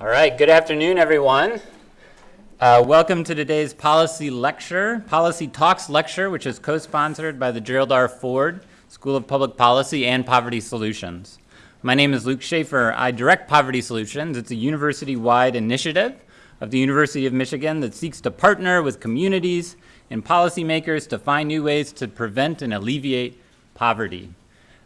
All right, good afternoon, everyone. Uh, welcome to today's policy lecture, Policy Talks lecture, which is co-sponsored by the Gerald R. Ford School of Public Policy and Poverty Solutions. My name is Luke Schaefer. I direct Poverty Solutions. It's a university-wide initiative of the University of Michigan that seeks to partner with communities and policymakers to find new ways to prevent and alleviate poverty.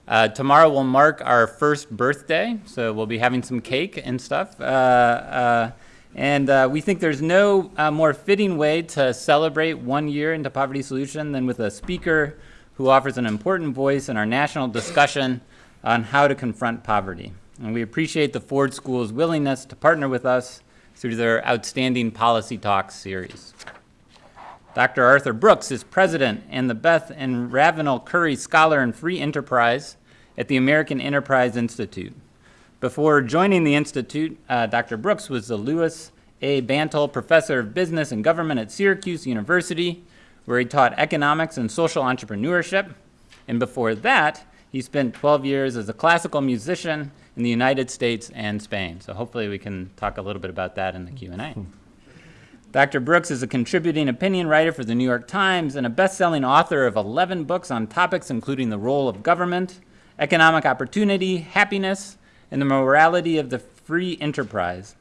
Uh, tomorrow will mark our first birthday, so we'll be having some cake and stuff. Uh, uh, and uh, we think there's no more fitting way to celebrate one year into Poverty Solution than with a speaker who offers an important voice in our national discussion on how to confront poverty. And we appreciate the Ford School's willingness to partner with us through their outstanding Policy Talks series. Dr. Arthur Brooks is president and the Beth and Ravenel Curry Scholar in Free Enterprise at the American Enterprise Institute. Before joining the Institute, uh, Dr. Brooks was the Lewis A. Bantle Professor of Business and Government at Syracuse University, where he taught economics and social entrepreneurship. And before that, he spent 12 years as a classical musician in the United States and Spain. So hopefully we can talk a little bit about that in the Q&A. Dr. Brooks is a contributing opinion writer for the New York Times and a best-selling author of 11 books on topics including the role of government, economic opportunity, happiness, and the morality of the free enterprise.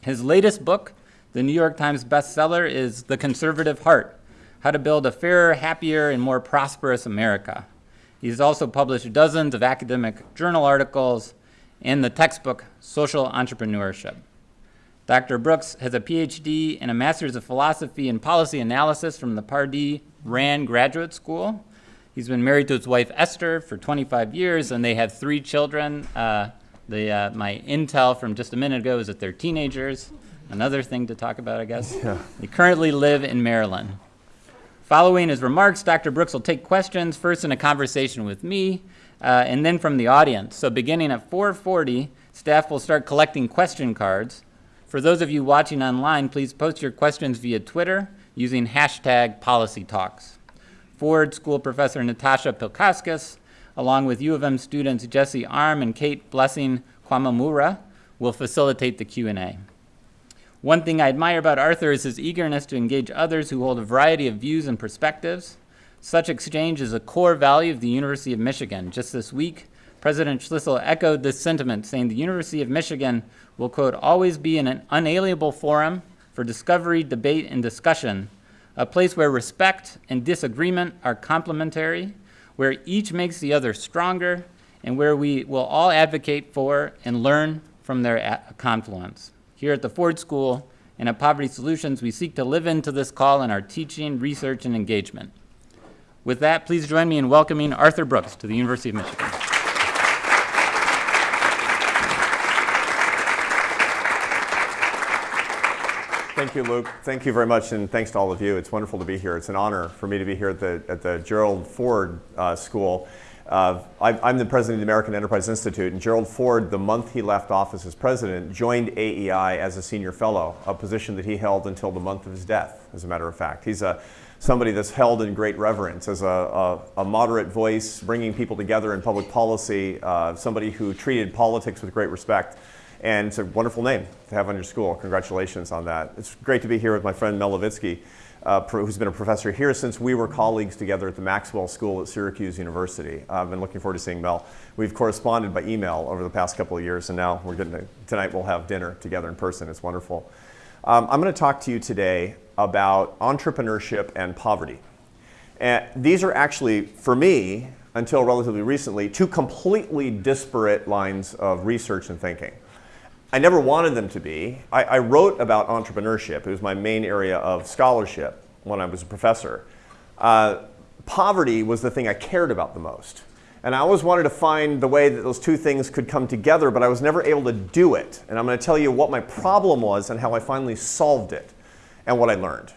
His latest book, the New York Times bestseller, is The Conservative Heart, How to Build a Fairer, Happier, and More Prosperous America. He's also published dozens of academic journal articles and the textbook Social Entrepreneurship. Dr. Brooks has a PhD and a Master's of Philosophy and Policy Analysis from the Pardee Rand Graduate School. He's been married to his wife Esther for 25 years, and they have three children. Uh, the, uh, my intel from just a minute ago is that they're teenagers. Another thing to talk about, I guess. Yeah. They currently live in Maryland. Following his remarks, Dr. Brooks will take questions, first in a conversation with me, uh, and then from the audience. So beginning at 4.40, staff will start collecting question cards. For those of you watching online, please post your questions via Twitter using hashtag policytalks. Ford School Professor Natasha Pilkauskas, along with U of M students Jesse Arm and Kate Blessing Kwamamura, will facilitate the Q&A. One thing I admire about Arthur is his eagerness to engage others who hold a variety of views and perspectives. Such exchange is a core value of the University of Michigan. Just this week, President Schlissel echoed this sentiment, saying the University of Michigan will, quote, always be an unalienable forum for discovery, debate, and discussion, a place where respect and disagreement are complementary, where each makes the other stronger, and where we will all advocate for and learn from their confluence. Here at the Ford School and at Poverty Solutions, we seek to live into this call in our teaching, research, and engagement. With that, please join me in welcoming Arthur Brooks to the University of Michigan. Thank you, Luke. Thank you very much, and thanks to all of you. It's wonderful to be here. It's an honor for me to be here at the, at the Gerald Ford uh, School. Uh, I, am the president of the American Enterprise Institute, and Gerald Ford, the month he left office as president, joined AEI as a senior fellow, a position that he held until the month of his death, as a matter of fact. He's a, somebody that's held in great reverence as a, a, a moderate voice, bringing people together in public policy, uh, somebody who treated politics with great respect. And it's a wonderful name to have on your school. Congratulations on that. It's great to be here with my friend Mel Levitsky, uh, who's been a professor here since we were colleagues together at the Maxwell School at Syracuse University. I've been looking forward to seeing Mel. We've corresponded by email over the past couple of years, and now we're getting to, tonight we'll have dinner together in person. It's wonderful. Um, I'm going to talk to you today about entrepreneurship and poverty. And these are actually, for me, until relatively recently, two completely disparate lines of research and thinking. I never wanted them to be. I, I, wrote about entrepreneurship. It was my main area of scholarship when I was a professor. Uh, poverty was the thing I cared about the most. And I always wanted to find the way that those two things could come together, but I was never able to do it. And I'm going to tell you what my problem was and how I finally solved it and what I learned.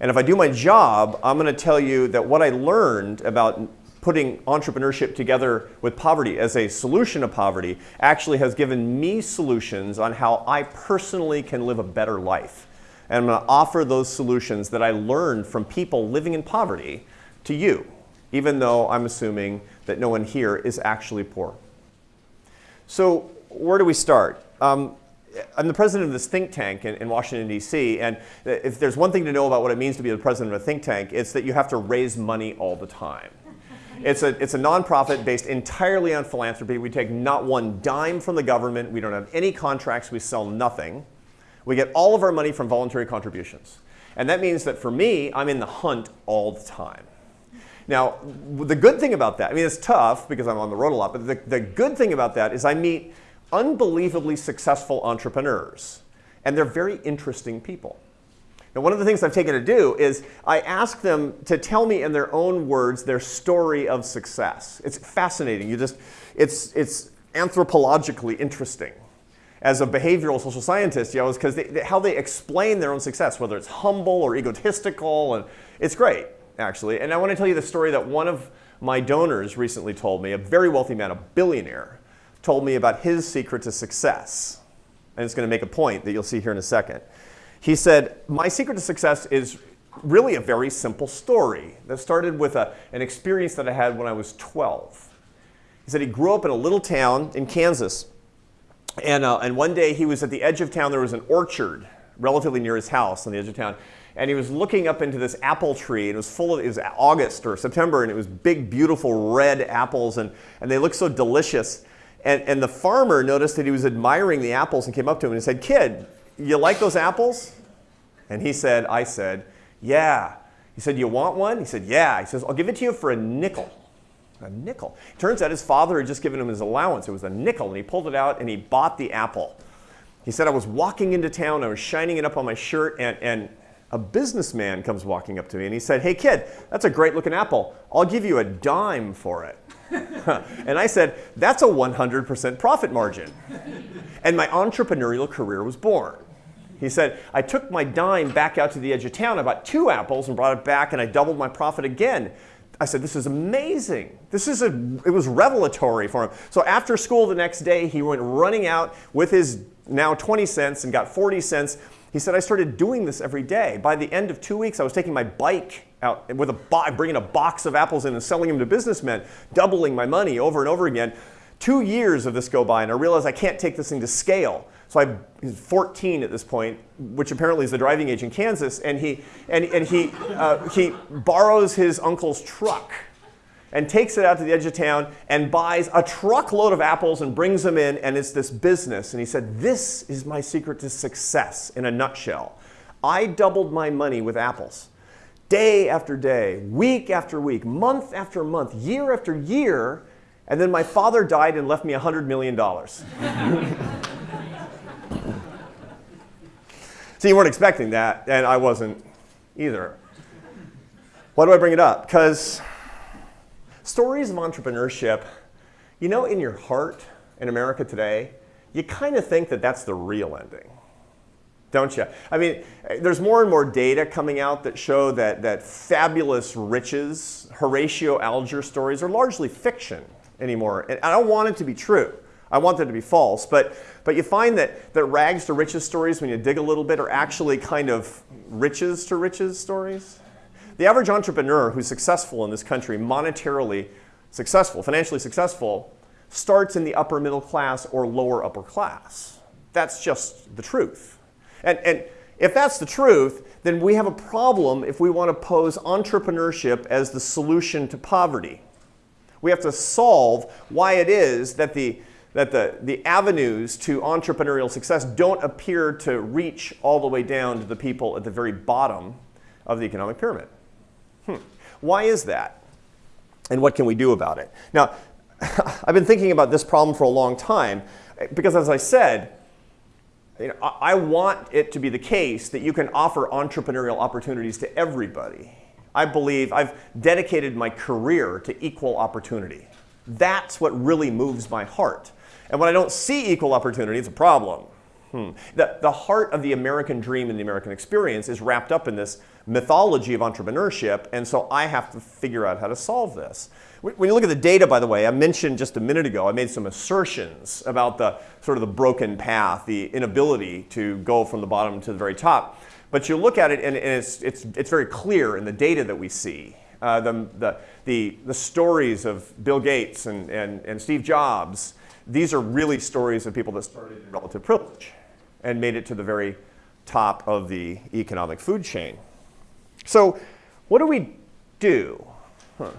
And if I do my job, I'm going to tell you that what I learned about putting entrepreneurship together with poverty as a solution to poverty actually has given me solutions on how I personally can live a better life. And I'm going to offer those solutions that I learned from people living in poverty to you, even though I'm assuming that no one here is actually poor. So where do we start? Um, I'm the president of this think tank in, in Washington, D.C., and if there's one thing to know about what it means to be the president of a think tank, it's that you have to raise money all the time. It's a, it's a nonprofit based entirely on philanthropy. We take not one dime from the government. We don't have any contracts. We sell nothing. We get all of our money from voluntary contributions. And that means that for me, I'm in the hunt all the time. Now, the good thing about that, I mean, it's tough because I'm on the road a lot, but the, the good thing about that is I meet unbelievably successful entrepreneurs. And they're very interesting people. Now, one of the things I've taken to do is I ask them to tell me in their own words their story of success. It's fascinating. You just, it's, it's anthropologically interesting. As a behavioral social scientist, you know, because how they explain their own success, whether it's humble or egotistical, and it's great, actually. And I want to tell you the story that one of my donors recently told me, a very wealthy man, a billionaire, told me about his secret to success. And it's going to make a point that you'll see here in a second. He said, My secret to success is really a very simple story that started with a, an experience that I had when I was 12. He said he grew up in a little town in Kansas. And, uh, and one day he was at the edge of town. There was an orchard relatively near his house on the edge of town. And he was looking up into this apple tree. And it was full of, it was August or September, and it was big, beautiful red apples. And, and they looked so delicious. And, and the farmer noticed that he was admiring the apples and came up to him and said, Kid, you like those apples? And he said, I said, yeah. He said, you want one? He said, yeah. He says, I'll give it to you for a nickel. A nickel. Turns out his father had just given him his allowance. It was a nickel, and he pulled it out and he bought the apple. He said, I was walking into town, I was shining it up on my shirt, and, and a businessman comes walking up to me and he said, Hey kid, that's a great looking apple. I'll give you a dime for it. and I said, That's a 100% profit margin. and my entrepreneurial career was born. He said, I took my dime back out to the edge of town. I bought two apples and brought it back, and I doubled my profit again. I said, this is amazing. This is a, it was revelatory for him. So after school the next day, he went running out with his now 20 cents and got 40 cents. He said, I started doing this every day. By the end of two weeks, I was taking my bike out with a bo- bringing a box of apples in and selling them to businessmen, doubling my money over and over again. Two years of this go by, and I realized I can't take this thing to scale. So I, he's 14 at this point, which apparently is the driving age in Kansas, and he, and, and he, uh, he borrows his uncle's truck and takes it out to the edge of town and buys a truckload of apples and brings them in, and it's this business. And he said, This is my secret to success in a nutshell. I doubled my money with apples. Day after day, week after week, month after month, year after year, and then my father died and left me $100 million. So you weren't expecting that, and I wasn't either. Why do I bring it up? Because stories of entrepreneurship, you know, in your heart in America today, you kind of think that that's the real ending. Don't you? I mean, there's more and more data coming out that show that, that fabulous riches, Horatio Alger stories are largely fiction anymore. And I don't want it to be true. I want that to be false. But, but you find that, that rags to riches stories, when you dig a little bit, are actually kind of riches to riches stories. The average entrepreneur who's successful in this country, monetarily successful, financially successful, starts in the upper middle class or lower upper class. That's just the truth. And, and if that's the truth, then we have a problem if we want to pose entrepreneurship as the solution to poverty. We have to solve why it is that the that the, the avenues to entrepreneurial success don't appear to reach all the way down to the people at the very bottom of the economic pyramid. Hmm. Why is that? And what can we do about it? Now, I've been thinking about this problem for a long time because, as I said, you know, I want it to be the case that you can offer entrepreneurial opportunities to everybody. I believe I've dedicated my career to equal opportunity. That's what really moves my heart. And when I don't see equal opportunity, it's a problem. Hmm. The, the heart of the American dream and the American experience is wrapped up in this mythology of entrepreneurship, and so I have to figure out how to solve this. When you look at the data, by the way, I mentioned just a minute ago, I made some assertions about the sort of the broken path, the inability to go from the bottom to the very top. But you look at it, and, and it's, it's, it's very clear in the data that we see. Uh, the, the, the, the stories of Bill Gates and, and, and Steve Jobs, these are really stories of people that started in relative privilege. and made it to the very top of the economic food chain. So what do we do? Huh.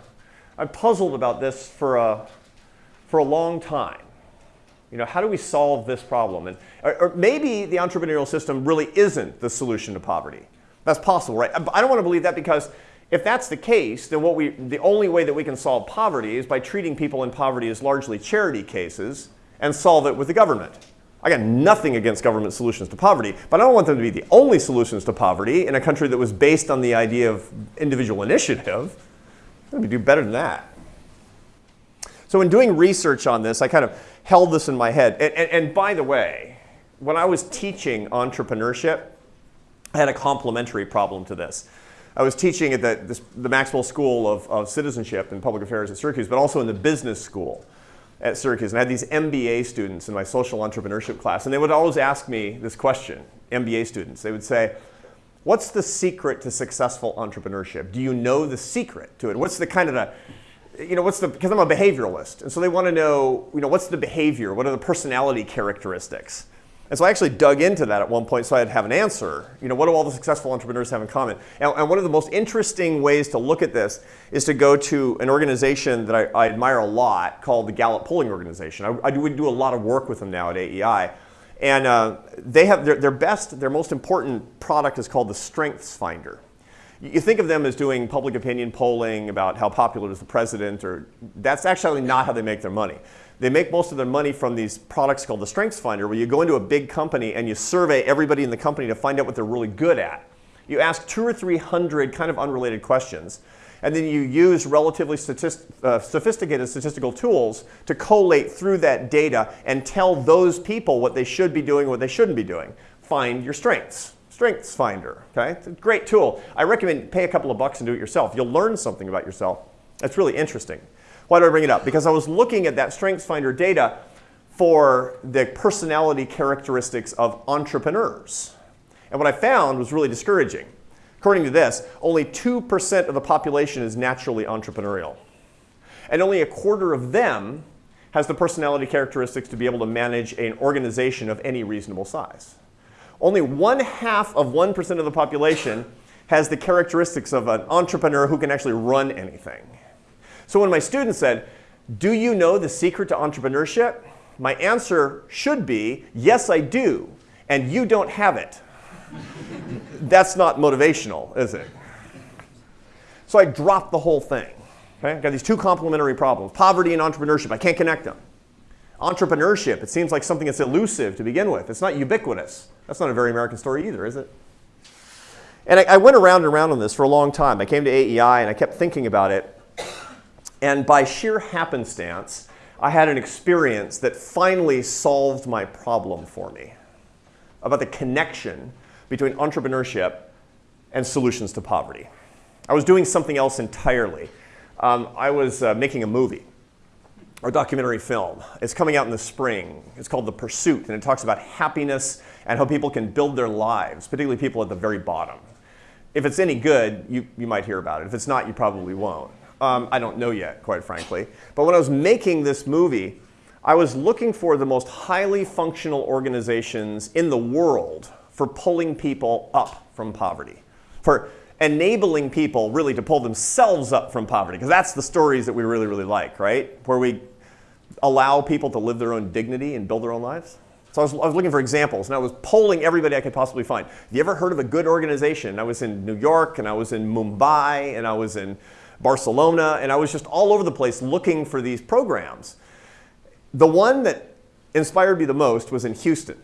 I've puzzled about this for a, for a long time. You know, how do we solve this problem? And, or, or maybe the entrepreneurial system really isn't the solution to poverty. That's possible, right? I don't want to believe that because if that's the case, then what we, the only way that we can solve poverty is by treating people in poverty as largely charity cases and solve it with the government. I got nothing against government solutions to poverty, but I don't want them to be the only solutions to poverty in a country that was based on the idea of individual initiative. Me do better than that. So in doing research on this, I kind of held this in my head. And, and, and by the way, when I was teaching entrepreneurship, I had a complementary problem to this. I was teaching at the, this, the Maxwell School of, of Citizenship and Public Affairs at Syracuse, but also in the business school at Syracuse. And I had these MBA students in my social entrepreneurship class. And they would always ask me this question, MBA students. They would say, what's the secret to successful entrepreneurship? Do you know the secret to it? What's the kind of the, you know, what's the, because I'm a behavioralist. And so they want to know, you know, what's the behavior? What are the personality characteristics? And so I actually dug into that at one point so I'd have an answer. You know, what do all the successful entrepreneurs have in common? And, and one of the most interesting ways to look at this is to go to an organization that I, I admire a lot called the Gallup Polling Organization. I, I do, we do a lot of work with them now at AEI. And uh, they have their, their best, their most important product is called the Strengths Finder. You think of them as doing public opinion polling about how popular is the president, or that's actually not how they make their money. They make most of their money from these products called the Strengths Finder, where you go into a big company and you survey everybody in the company to find out what they're really good at. You ask two or three hundred kind of unrelated questions, and then you use relatively statist uh, sophisticated statistical tools to collate through that data and tell those people what they should be doing what they shouldn't be doing. Find your strengths. Strengths Finder, okay? It's a great tool. I recommend pay a couple of bucks and do it yourself. You'll learn something about yourself. That's really interesting. Why do I bring it up? Because I was looking at that StrengthsFinder data for the personality characteristics of entrepreneurs. And what I found was really discouraging. According to this, only 2% of the population is naturally entrepreneurial. And only a quarter of them has the personality characteristics to be able to manage an organization of any reasonable size. Only one half of 1% of the population has the characteristics of an entrepreneur who can actually run anything. So when my students said, do you know the secret to entrepreneurship? My answer should be, yes, I do, and you don't have it. That's not motivational, is it? So I dropped the whole thing. Okay? I Got these two complementary problems, poverty and entrepreneurship. I can't connect them. Entrepreneurship, it seems like something that's elusive to begin with. It's not ubiquitous. That's not a very American story either, is it? And I, I went around and around on this for a long time. I came to AEI and I kept thinking about it. And by sheer happenstance, I had an experience that finally solved my problem for me about the connection between entrepreneurship and solutions to poverty. I was doing something else entirely. Um, I was uh, making a movie or documentary film. It's coming out in the spring. It's called The Pursuit, and it talks about happiness and how people can build their lives, particularly people at the very bottom. If it's any good, you, you might hear about it. If it's not, you probably won't. Um, I don't know yet, quite frankly. But when I was making this movie, I was looking for the most highly functional organizations in the world for pulling people up from poverty, for enabling people really to pull themselves up from poverty, because that's the stories that we really, really like, right? Where we allow people to live their own dignity and build their own lives. So I was, I was, looking for examples, and I was polling everybody I could possibly find. Have you ever heard of a good organization? I was in New York, and I was in Mumbai, and I was in Barcelona, and I was just all over the place looking for these programs. The one that inspired me the most was in Houston,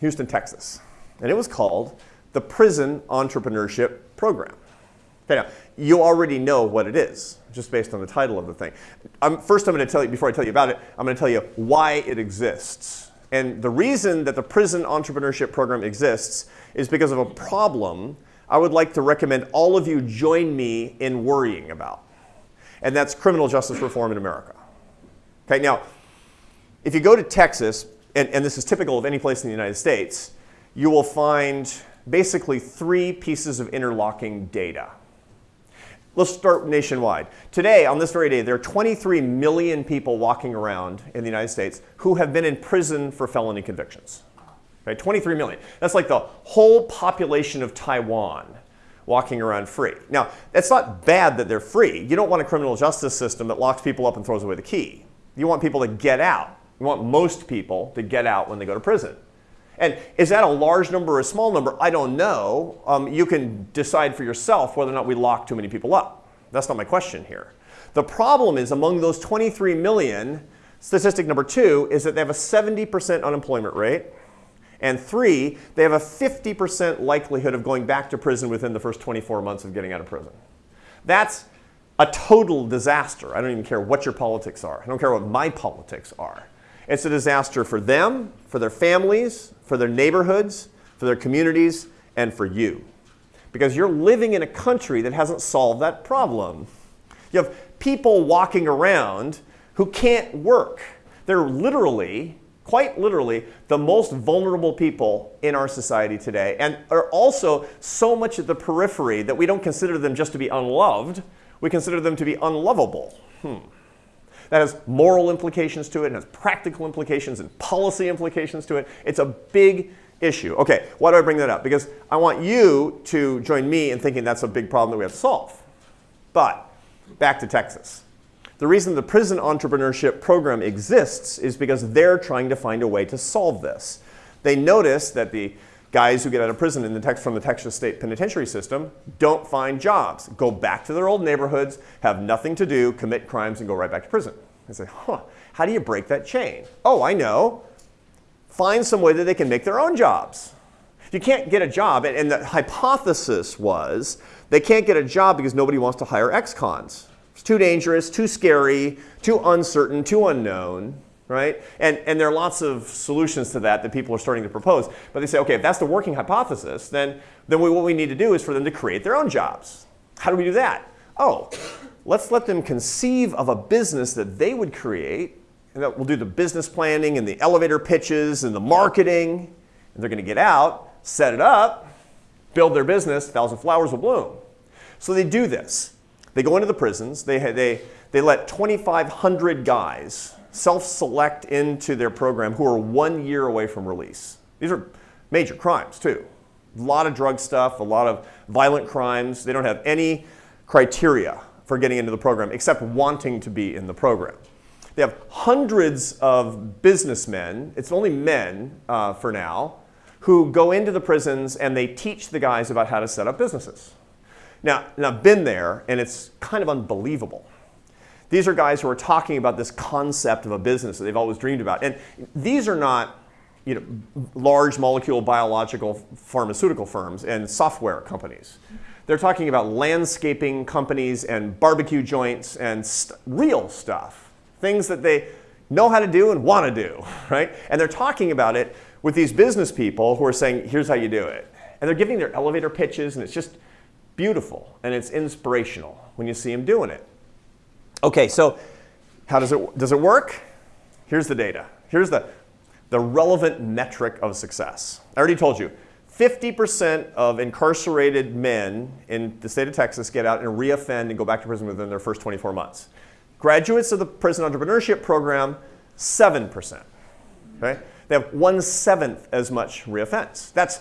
Houston, Texas. And it was called the Prison Entrepreneurship Program. Okay, now, you already know what it is, just based on the title of the thing. Um, first, I'm going to tell you, before I tell you about it, I'm going to tell you why it exists. And the reason that the Prison Entrepreneurship Program exists is because of a problem I would like to recommend all of you join me in worrying about. And that's criminal justice reform in America. Okay, now, if you go to Texas, and, and this is typical of any place in the United States, you will find basically three pieces of interlocking data. Let's start nationwide. Today, on this very day, there are 23 million people walking around in the United States who have been in prison for felony convictions. Right? 23 million. That's like the whole population of Taiwan walking around free. Now, it's not bad that they're free. You don't want a criminal justice system that locks people up and throws away the key. You want people to get out. You want most people to get out when they go to prison. And is that a large number or a small number? I don't know. Um, you can decide for yourself whether or not we lock too many people up. That's not my question here. The problem is among those 23 million, statistic number two is that they have a 70% unemployment rate. And three, they have a 50% likelihood of going back to prison within the first 24 months of getting out of prison. That's a total disaster. I don't even care what your politics are. I don't care what my politics are. It's a disaster for them, for their families, for their neighborhoods, for their communities, and for you. Because you're living in a country that hasn't solved that problem. You have people walking around who can't work. They're literally quite literally the most vulnerable people in our society today and are also so much at the periphery that we don't consider them just to be unloved, we consider them to be unlovable. Hmm. That has moral implications to it, and has practical implications and policy implications to it. It's a big issue. Okay, why do I bring that up? Because I want you to join me in thinking that's a big problem that we have to solve. But back to Texas. The reason the prison entrepreneurship program exists is because they're trying to find a way to solve this. They notice that the guys who get out of prison in the text from the Texas State Penitentiary System don't find jobs, go back to their old neighborhoods, have nothing to do, commit crimes, and go right back to prison. They say, huh, how do you break that chain? Oh, I know. Find some way that they can make their own jobs. You can't get a job, and the hypothesis was they can't get a job because nobody wants to hire ex-cons. It's too dangerous, too scary, too uncertain, too unknown, right? And, and there are lots of solutions to that that people are starting to propose. But they say, okay, if that's the working hypothesis, then, then we, what we need to do is for them to create their own jobs. How do we do that? Oh, let's let them conceive of a business that they would create, and that we'll do the business planning and the elevator pitches and the marketing, and they're gonna get out, set it up, build their business, thousand flowers will bloom. So they do this. They go into the prisons. They, they, they let 2,500 guys self-select into their program who are one year away from release. These are major crimes too. A lot of drug stuff, a lot of violent crimes. They don't have any criteria for getting into the program except wanting to be in the program. They have hundreds of businessmen, it's only men uh, for now, who go into the prisons and they teach the guys about how to set up businesses. Now, I've been there, and it's kind of unbelievable. These are guys who are talking about this concept of a business that they've always dreamed about. And these are not you know, large molecule biological pharmaceutical firms and software companies. They're talking about landscaping companies and barbecue joints and st real stuff, things that they know how to do and want to do, right? And they're talking about it with these business people who are saying, here's how you do it. And they're giving their elevator pitches, and it's just, beautiful and it's inspirational when you see him doing it. Okay, so how does it, does it work? Here's the data. Here's the, the relevant metric of success. I already told you, 50% of incarcerated men in the state of Texas get out and reoffend and go back to prison within their first 24 months. Graduates of the prison entrepreneurship program, 7%. Okay? They have one seventh as much reoffense. That's,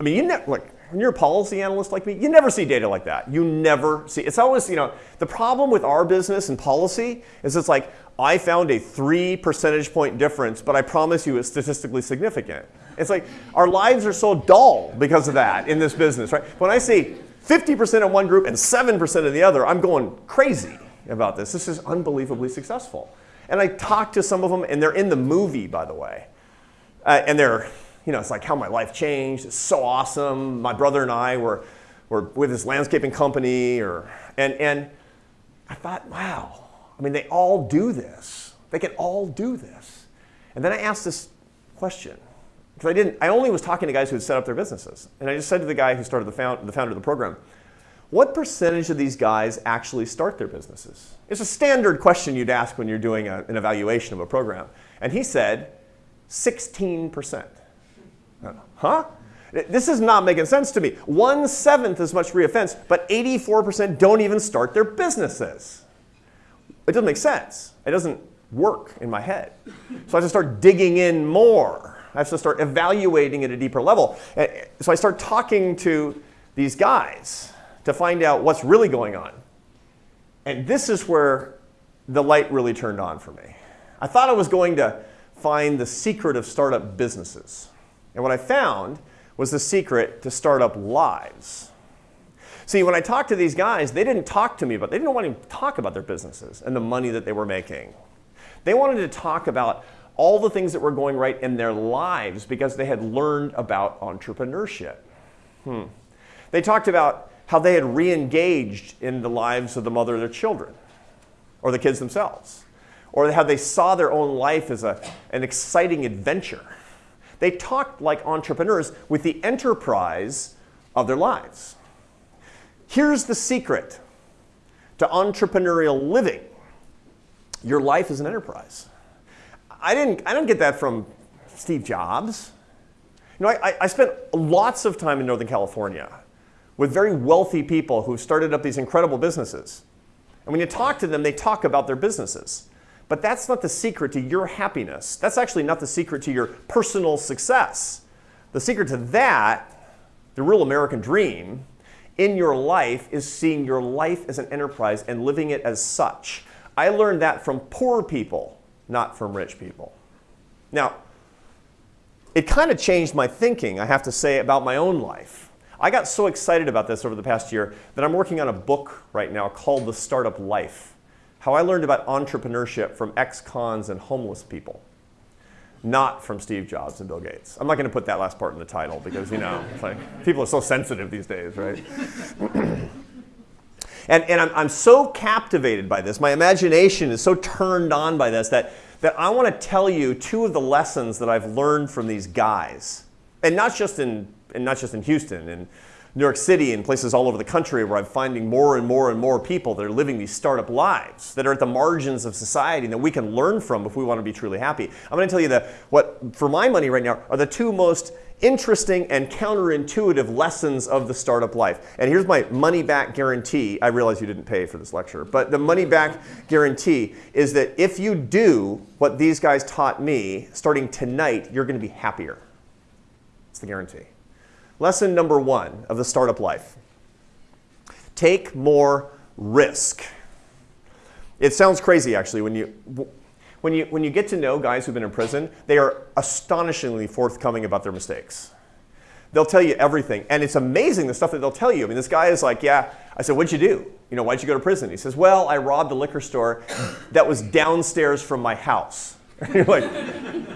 I mean, you never, like, when you're a policy analyst like me, you never see data like that. You never see, it's always, you know, the problem with our business and policy is it's like, I found a three percentage point difference, but I promise you it's statistically significant. It's like, our lives are so dull because of that in this business, right? When I see 50% in one group and 7% in the other, I'm going crazy about this. This is unbelievably successful. And I talk to some of them, and they're in the movie, by the way. Uh, and they're you know, it's like how my life changed. It's so awesome. My brother and I were, were with this landscaping company, or, and, and I thought, wow, I mean, they all do this. They can all do this. And then I asked this question, because I didn't, I only was talking to guys who had set up their businesses. And I just said to the guy who started the, found, the founder of the program, what percentage of these guys actually start their businesses? It's a standard question you'd ask when you're doing a, an evaluation of a program. And he said, 16%. Huh? This is not making sense to me. One seventh as much reoffense, but 84% don't even start their businesses. It doesn't make sense. It doesn't work in my head. So I have to start digging in more. I have to start evaluating at a deeper level. So I start talking to these guys to find out what's really going on. And this is where the light really turned on for me. I thought I was going to find the secret of startup businesses. And what I found was the secret to startup lives. See, when I talked to these guys, they didn't talk to me, but they didn't want to talk about their businesses and the money that they were making. They wanted to talk about all the things that were going right in their lives because they had learned about entrepreneurship. Hmm. They talked about how they had re-engaged in the lives of the mother of their children or the kids themselves, or how they saw their own life as a, an exciting adventure. They talked like entrepreneurs with the enterprise of their lives. Here's the secret to entrepreneurial living. Your life is an enterprise. I didn't, I didn't get that from Steve Jobs. You know, I, I spent lots of time in Northern California with very wealthy people who started up these incredible businesses. And when you talk to them, they talk about their businesses. But that's not the secret to your happiness. That's actually not the secret to your personal success. The secret to that, the real American dream, in your life is seeing your life as an enterprise and living it as such. I learned that from poor people, not from rich people. Now, it kind of changed my thinking, I have to say, about my own life. I got so excited about this over the past year that I'm working on a book right now called The Startup Life. How I learned about entrepreneurship from ex-cons and homeless people. Not from Steve Jobs and Bill Gates. I'm not going to put that last part in the title because, you know, like, people are so sensitive these days, right? and and I'm, I'm so captivated by this. My imagination is so turned on by this that, that I want to tell you two of the lessons that I've learned from these guys. And not just in and not just in Houston, in New York City and places all over the country where I'm finding more and more and more people that are living these startup lives that are at the margins of society and that we can learn from if we want to be truly happy. I'm going to tell you that what, for my money right now, are the two most interesting and counterintuitive lessons of the startup life. And here's my money back guarantee. I realize you didn't pay for this lecture, but the money back guarantee is that if you do what these guys taught me, starting tonight, you're going to be happier. It's the guarantee. Lesson number one of the startup life. Take more risk. It sounds crazy actually when you, when you, when you get to know guys who've been in prison, they are astonishingly forthcoming about their mistakes. They'll tell you everything. And it's amazing the stuff that they'll tell you. I mean, this guy is like, yeah, I said, what'd you do? You know, why'd you go to prison? He says, well, I robbed a liquor store that was downstairs from my house. Like,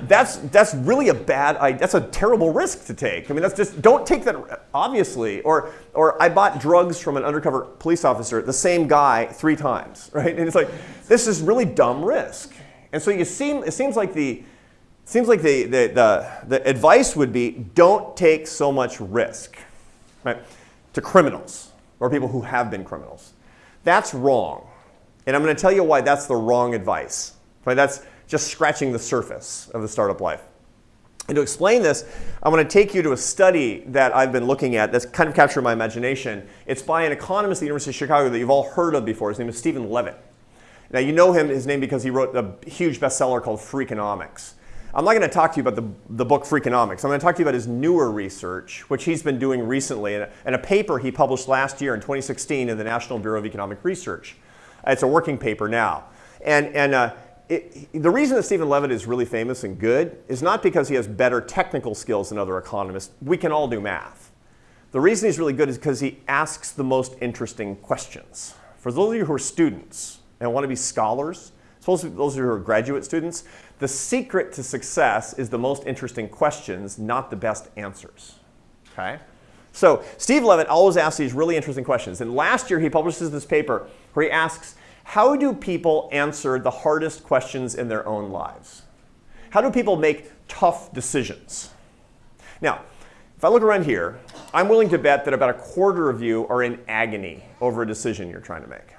that's, that's really a bad idea. That's a terrible risk to take. I mean, that's just, don't take that, obviously. Or, or I bought drugs from an undercover police officer, the same guy, three times, right? And it's like, this is really dumb risk. And so you seem, it seems like the, seems like the, the, the, the advice would be, don't take so much risk, right? To criminals, or people who have been criminals. That's wrong. And I'm going to tell you why that's the wrong advice. Right? That's, just scratching the surface of the startup life. And to explain this, I want to take you to a study that I've been looking at that's kind of captured my imagination. It's by an economist at the University of Chicago that you've all heard of before. His name is Stephen Levitt. Now you know him, his name because he wrote a huge bestseller called Freakonomics. I'm not going to talk to you about the, the book Freakonomics. I'm going to talk to you about his newer research, which he's been doing recently, and a, and a paper he published last year in 2016 in the National Bureau of Economic Research. It's a working paper now. And, and uh, it, the reason that Stephen Levitt is really famous and good is not because he has better technical skills than other economists. We can all do math. The reason he's really good is because he asks the most interesting questions. For those of you who are students and want to be scholars, those of you who are graduate students, the secret to success is the most interesting questions, not the best answers. Okay? So Steve Levitt always asks these really interesting questions. And last year he publishes this paper where he asks how do people answer the hardest questions in their own lives? How do people make tough decisions? Now, if I look around here, I'm willing to bet that about a quarter of you are in agony over a decision you're trying to make.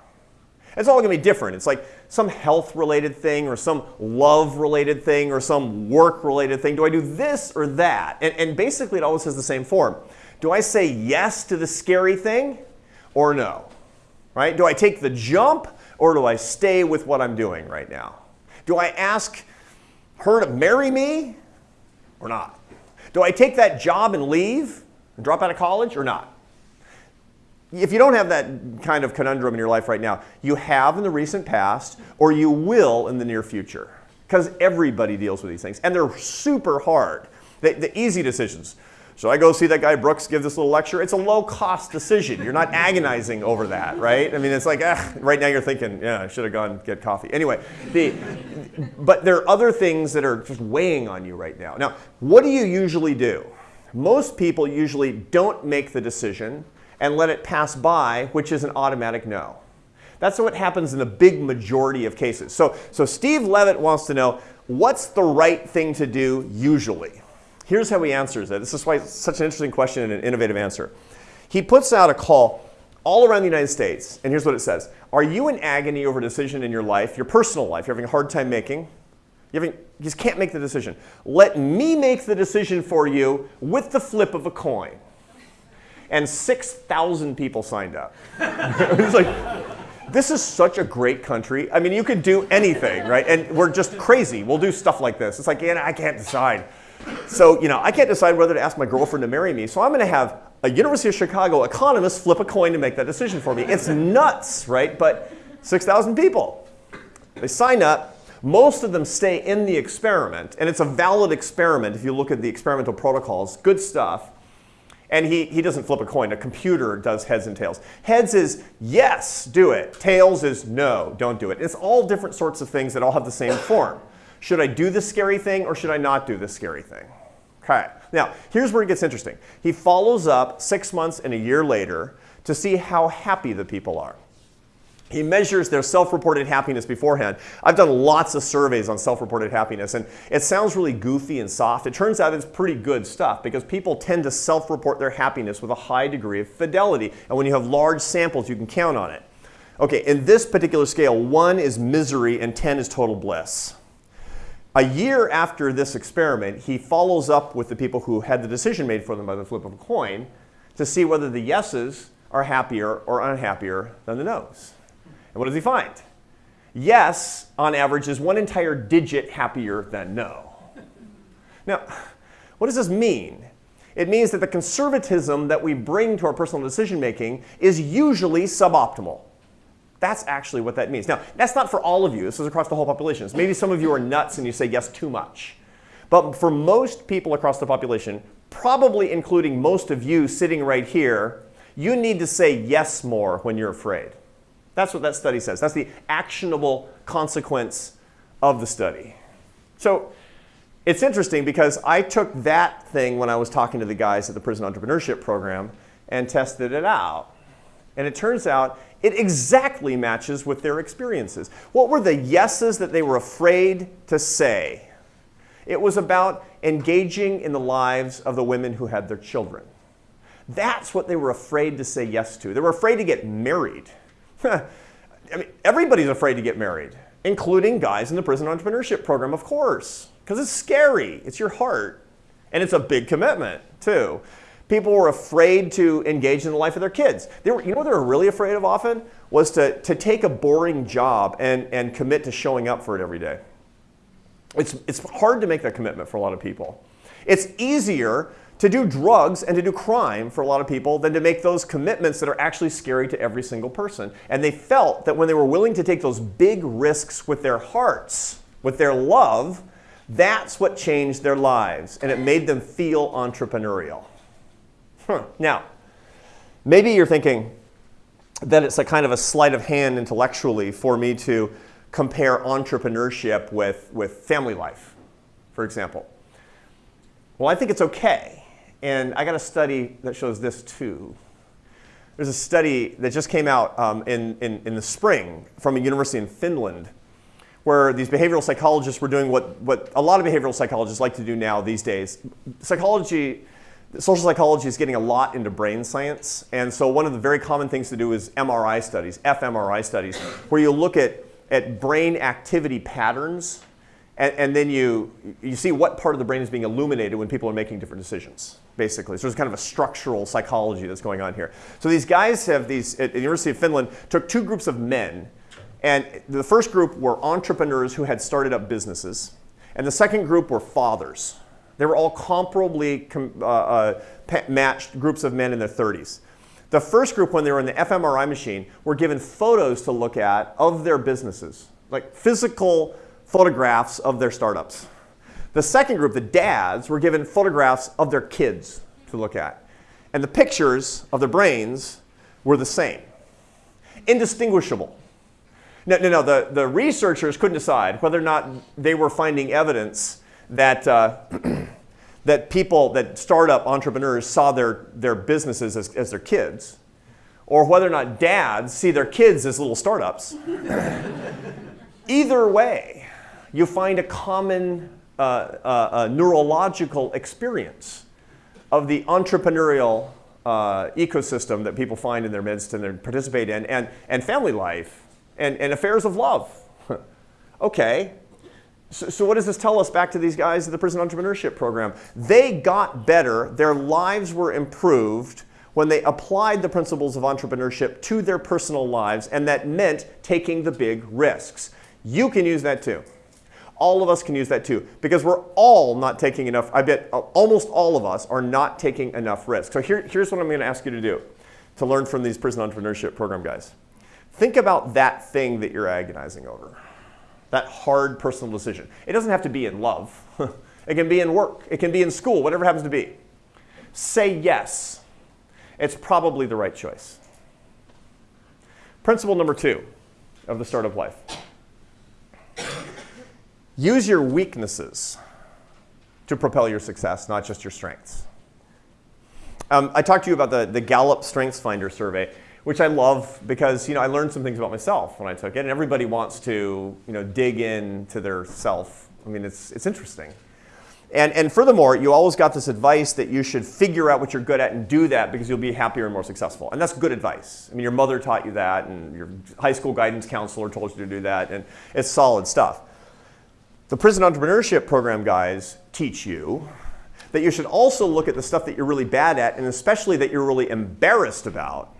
It's all going to be different. It's like some health-related thing or some love-related thing or some work-related thing. Do I do this or that? And, and basically, it always has the same form. Do I say yes to the scary thing or no? Right? Do I take the jump or do I stay with what I'm doing right now? Do I ask her to marry me or not? Do I take that job and leave and drop out of college or not? If you don't have that kind of conundrum in your life right now, you have in the recent past or you will in the near future. Because everybody deals with these things and they're super hard. The, the easy decisions. Should I go see that guy Brooks give this little lecture? It's a low cost decision. You're not agonizing over that, right? I mean, it's like, right now you're thinking, yeah, I should have gone get coffee. Anyway, the, but there are other things that are just weighing on you right now. Now, what do you usually do? Most people usually don't make the decision and let it pass by, which is an automatic no. That's what happens in the big majority of cases. So, so Steve Levitt wants to know, what's the right thing to do usually? Here's how he answers it. This is why it's such an interesting question and an innovative answer. He puts out a call all around the United States, and here's what it says. Are you in agony over a decision in your life, your personal life, you're having a hard time making? You, having, you just can't make the decision. Let me make the decision for you with the flip of a coin. And 6,000 people signed up. it's like, this is such a great country. I mean, you could do anything, right? And we're just crazy. We'll do stuff like this. It's like, yeah, I can't decide. So, you know, I can't decide whether to ask my girlfriend to marry me, so I'm going to have a University of Chicago economist flip a coin to make that decision for me. It's nuts, right? But 6,000 people. They sign up. Most of them stay in the experiment, and it's a valid experiment if you look at the experimental protocols. Good stuff. And he, he doesn't flip a coin. A computer does heads and tails. Heads is yes, do it. Tails is no, don't do it. It's all different sorts of things that all have the same form. Should I do this scary thing or should I not do this scary thing? Okay. Now, here's where it gets interesting. He follows up six months and a year later to see how happy the people are. He measures their self-reported happiness beforehand. I've done lots of surveys on self-reported happiness, and it sounds really goofy and soft. It turns out it's pretty good stuff because people tend to self-report their happiness with a high degree of fidelity. And when you have large samples, you can count on it. Okay, in this particular scale, one is misery and 10 is total bliss. A year after this experiment, he follows up with the people who had the decision made for them by the flip of a coin to see whether the yeses are happier or unhappier than the nos. And what does he find? Yes, on average, is one entire digit happier than no. Now, what does this mean? It means that the conservatism that we bring to our personal decision making is usually suboptimal. That's actually what that means. Now, that's not for all of you. This is across the whole population. Maybe some of you are nuts and you say yes too much. But for most people across the population, probably including most of you sitting right here, you need to say yes more when you're afraid. That's what that study says. That's the actionable consequence of the study. So it's interesting because I took that thing when I was talking to the guys at the prison entrepreneurship program and tested it out. And it turns out it exactly matches with their experiences. What were the yeses that they were afraid to say? It was about engaging in the lives of the women who had their children. That's what they were afraid to say yes to. They were afraid to get married. I mean, everybody's afraid to get married, including guys in the prison entrepreneurship program, of course, because it's scary. It's your heart. And it's a big commitment, too. People were afraid to engage in the life of their kids. They were, you know what they were really afraid of often? Was to, to take a boring job and, and commit to showing up for it every day. It's, it's hard to make that commitment for a lot of people. It's easier to do drugs and to do crime for a lot of people than to make those commitments that are actually scary to every single person. And they felt that when they were willing to take those big risks with their hearts, with their love, that's what changed their lives and it made them feel entrepreneurial. Huh. Now, maybe you're thinking that it's a kind of a sleight of hand intellectually for me to compare entrepreneurship with, with family life, for example. Well, I think it's okay. And I got a study that shows this too. There's a study that just came out um, in, in, in the spring from a university in Finland where these behavioral psychologists were doing what, what a lot of behavioral psychologists like to do now these days. Psychology social psychology is getting a lot into brain science. And so one of the very common things to do is MRI studies, fMRI studies, where you look at, at brain activity patterns and, and, then you, you see what part of the brain is being illuminated when people are making different decisions, basically. So there's kind of a structural psychology that's going on here. So these guys have these, at the University of Finland, took two groups of men. And the first group were entrepreneurs who had started up businesses. And the second group were fathers They were all comparably com- uh, uh, matched groups of men in their 30s. The first group, when they were in the fMRI machine, were given photos to look at of their businesses, like physical photographs of their startups. The second group, the dads, were given photographs of their kids to look at. And the pictures of their brains were the same, indistinguishable. No, no, no. The, the researchers couldn't decide whether or not they were finding evidence that, uh, that people, that startup entrepreneurs saw their, their businesses as, as their kids, or whether or not dads see their kids as little startups. Either way, you find a common uh, uh, neurological experience of the entrepreneurial uh, ecosystem that people find in their midst and they participate in, and, and family life, and, and affairs of love. okay, so, so, what does this tell us back to these guys at the prison entrepreneurship program? They got better, their lives were improved when they applied the principles of entrepreneurship to their personal lives, and that meant taking the big risks. You can use that too. All of us can use that too, because we're all not taking enough, I bet uh, almost all of us are not taking enough risk. So here, here's what I'm going to ask you to do to learn from these prison entrepreneurship program guys. Think about that thing that you're agonizing over that hard personal decision. It doesn't have to be in love. it can be in work. It can be in school, whatever happens to be. Say yes. It's probably the right choice. Principle number two of the startup life. Use your weaknesses to propel your success, not just your strengths. Um, I talked to you about the, the Gallup Strengths Finder survey which I love because you know I learned some things about myself when I took it, and everybody wants to you know dig into their self. I mean, it's it's interesting. And, and furthermore, you always got this advice that you should figure out what you're good at and do that because you'll be happier and more successful. And that's good advice. I mean, your mother taught you that, and your high school guidance counselor told you to do that, and it's solid stuff. The prison entrepreneurship program guys teach you that you should also look at the stuff that you're really bad at, and especially that you're really embarrassed about,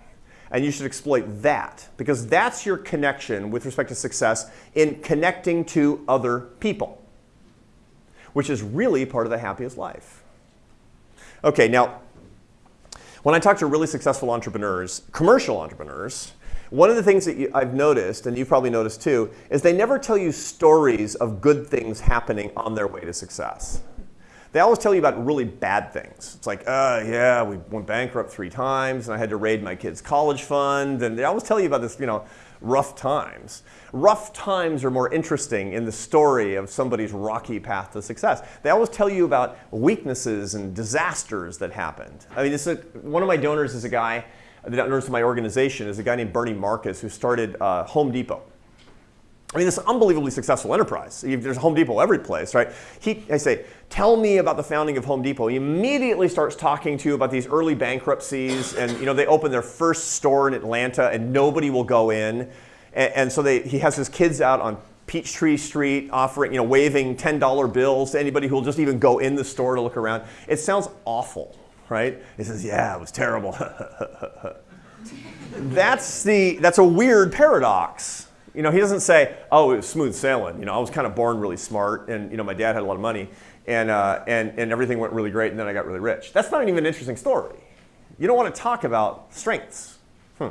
and you should exploit that because that's your connection with respect to success in connecting to other people, which is really part of the happiest life. Okay, now, when I talk to really successful entrepreneurs, commercial entrepreneurs, one of the things that you, I've noticed, and you've probably noticed too, is they never tell you stories of good things happening on their way to success. They always tell you about really bad things. It's like, uh, yeah, we went bankrupt three times and I had to raid my kid's college fund. And they always tell you about this, you know, rough times. Rough times are more interesting in the story of somebody's rocky path to success. They always tell you about weaknesses and disasters that happened. I mean, a, one of my donors is a guy, the donors of my organization is a guy named Bernie Marcus who started uh, Home Depot. I mean, this unbelievably successful enterprise. There's Home Depot every place, right? He, I say, tell me about the founding of Home Depot. He immediately starts talking to you about these early bankruptcies, and you know they open their first store in Atlanta, and nobody will go in, and, and so they, he has his kids out on Peachtree Street offering, you know, waving $10 bills to anybody who will just even go in the store to look around. It sounds awful, right? He says, yeah, it was terrible. that's the that's a weird paradox you know, he doesn't say, oh, it was smooth sailing. You know, I was kind of born really smart and, you know, my dad had a lot of money and, uh, and, and everything went really great and then I got really rich. That's not even an interesting story. You don't want to talk about strengths. Hmm.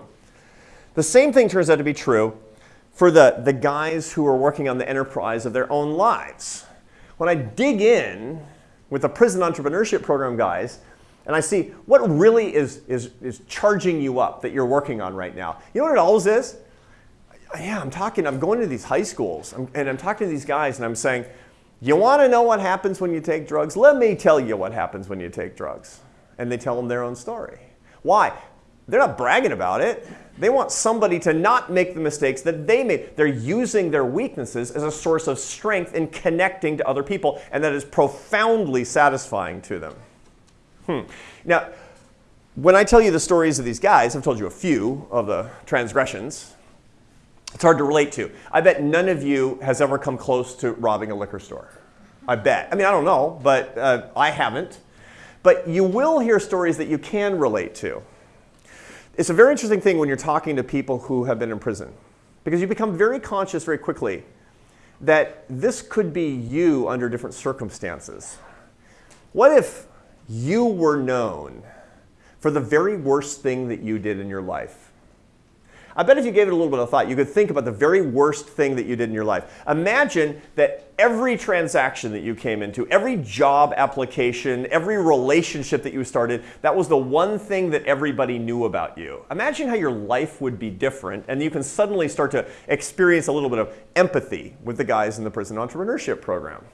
The same thing turns out to be true for the, the guys who are working on the enterprise of their own lives. When I dig in with the prison entrepreneurship program guys, and I see what really is, is, is charging you up that you're working on right now. You know what it always is? yeah, I'm talking, I'm going to these high schools I'm, and I'm talking to these guys and I'm saying, you want to know what happens when you take drugs? Let me tell you what happens when you take drugs. And they tell them their own story. Why? They're not bragging about it. They want somebody to not make the mistakes that they made. They're using their weaknesses as a source of strength in connecting to other people, and that is profoundly satisfying to them. Hmm. Now, when I tell you the stories of these guys, I've told you a few of the transgressions it's hard to relate to. I bet none of you has ever come close to robbing a liquor store. I bet. I mean, I don't know, but uh, I haven't. But you will hear stories that you can relate to. It's a very interesting thing when you're talking to people who have been in prison because you become very conscious very quickly that this could be you under different circumstances. What if you were known for the very worst thing that you did in your life? I bet if you gave it a little bit of thought, you could think about the very worst thing that you did in your life. Imagine that every transaction that you came into, every job application, every relationship that you started, that was the one thing that everybody knew about you. Imagine how your life would be different, and you can suddenly start to experience a little bit of empathy with the guys in the prison entrepreneurship program.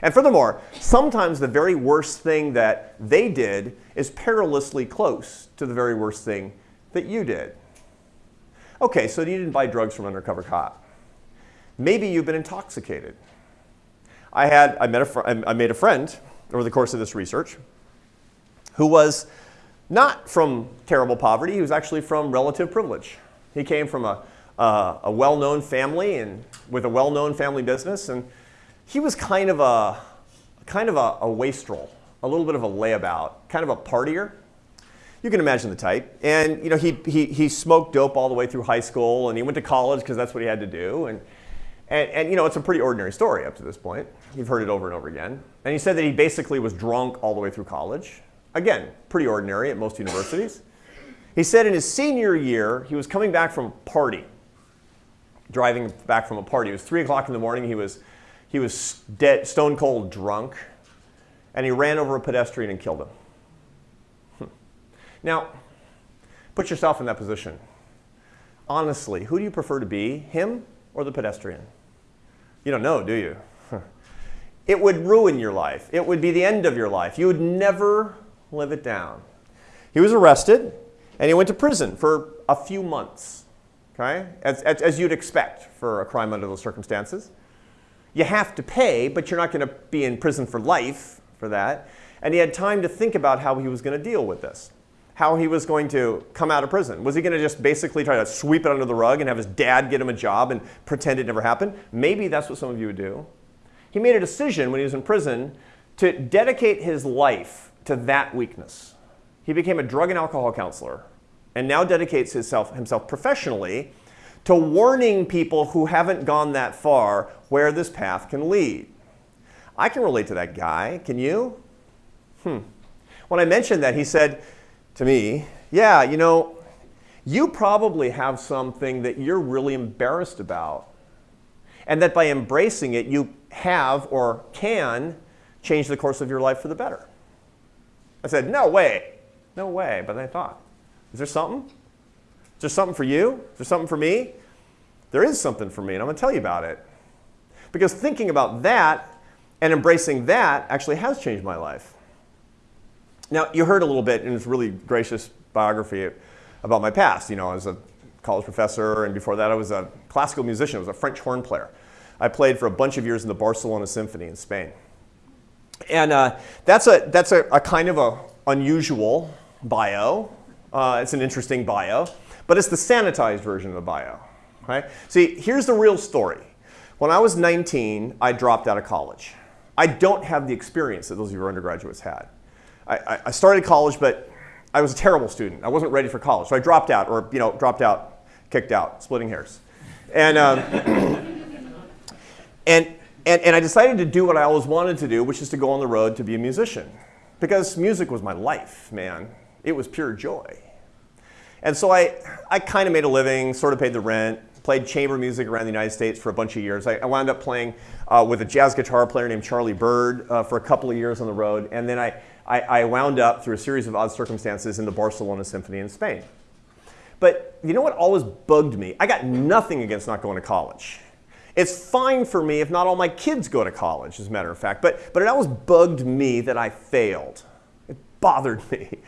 And furthermore, sometimes the very worst thing that they did is perilously close to the very worst thing that you did. Okay, so you didn't buy drugs from undercover cop. Maybe you've been intoxicated. I had, I, met a I made a friend over the course of this research who was not from terrible poverty, he was actually from relative privilege. He came from a, uh, a well-known family and with a well-known family business, and he was kind of a, kind of a, a wastrel, a little bit of a layabout, kind of a partier you can imagine the type. And you know, he, he, he smoked dope all the way through high school, and he went to college because that's what he had to do. And, and, and you know, it's a pretty ordinary story up to this point. You've heard it over and over again. And he said that he basically was drunk all the way through college. Again, pretty ordinary at most universities. He said in his senior year, he was coming back from a party, driving back from a party. It was 3 o'clock in the morning. He was, he was dead, stone cold drunk, and he ran over a pedestrian and killed him. Now, put yourself in that position. Honestly, who do you prefer to be, him or the pedestrian? You don't know, do you? It would ruin your life. It would be the end of your life. You would never live it down. He was arrested and he went to prison for a few months, okay? As, as, as you'd expect for a crime under those circumstances. You have to pay, but you're not going to be in prison for life for that. And he had time to think about how he was going to deal with this how he was going to come out of prison. Was he going to just basically try to sweep it under the rug and have his dad get him a job and pretend it never happened? Maybe that's what some of you would do. He made a decision when he was in prison to dedicate his life to that weakness. He became a drug and alcohol counselor and now dedicates himself, himself professionally to warning people who haven't gone that far where this path can lead. I can relate to that guy. Can you? Hmm. When I mentioned that, he said, to me, yeah, you know, you probably have something that you're really embarrassed about. And that by embracing it, you have or can change the course of your life for the better. I said, no way, no way. But then I thought, is there something? Is there something for you? Is there something for me? There is something for me, and I'm going to tell you about it. Because thinking about that and embracing that actually has changed my life. Now, you heard a little bit in this really gracious biography about my past. You know, I was a college professor, and before that I was a classical musician. I was a French horn player. I played for a bunch of years in the Barcelona Symphony in Spain. And uh, that's, a, that's a, a, kind of a unusual bio. Uh, it's an interesting bio, but it's the sanitized version of the bio. Right? See, here's the real story. When I was 19, I dropped out of college. I don't have the experience that those of your undergraduates had. I, I started college, but I was a terrible student. I wasn't ready for college, so I dropped out, or you know, dropped out, kicked out, splitting hairs, and um, and and and I decided to do what I always wanted to do, which is to go on the road to be a musician, because music was my life, man. It was pure joy, and so I I kind of made a living, sort of paid the rent, played chamber music around the United States for a bunch of years. I, I wound up playing uh, with a jazz guitar player named Charlie Byrd uh, for a couple of years on the road, and then I I, I wound up through a series of odd circumstances in the Barcelona Symphony in Spain. But you know what always bugged me? I got nothing against not going to college. It's fine for me if not all my kids go to college, as a matter of fact, but, but it always bugged me that I failed. It bothered me.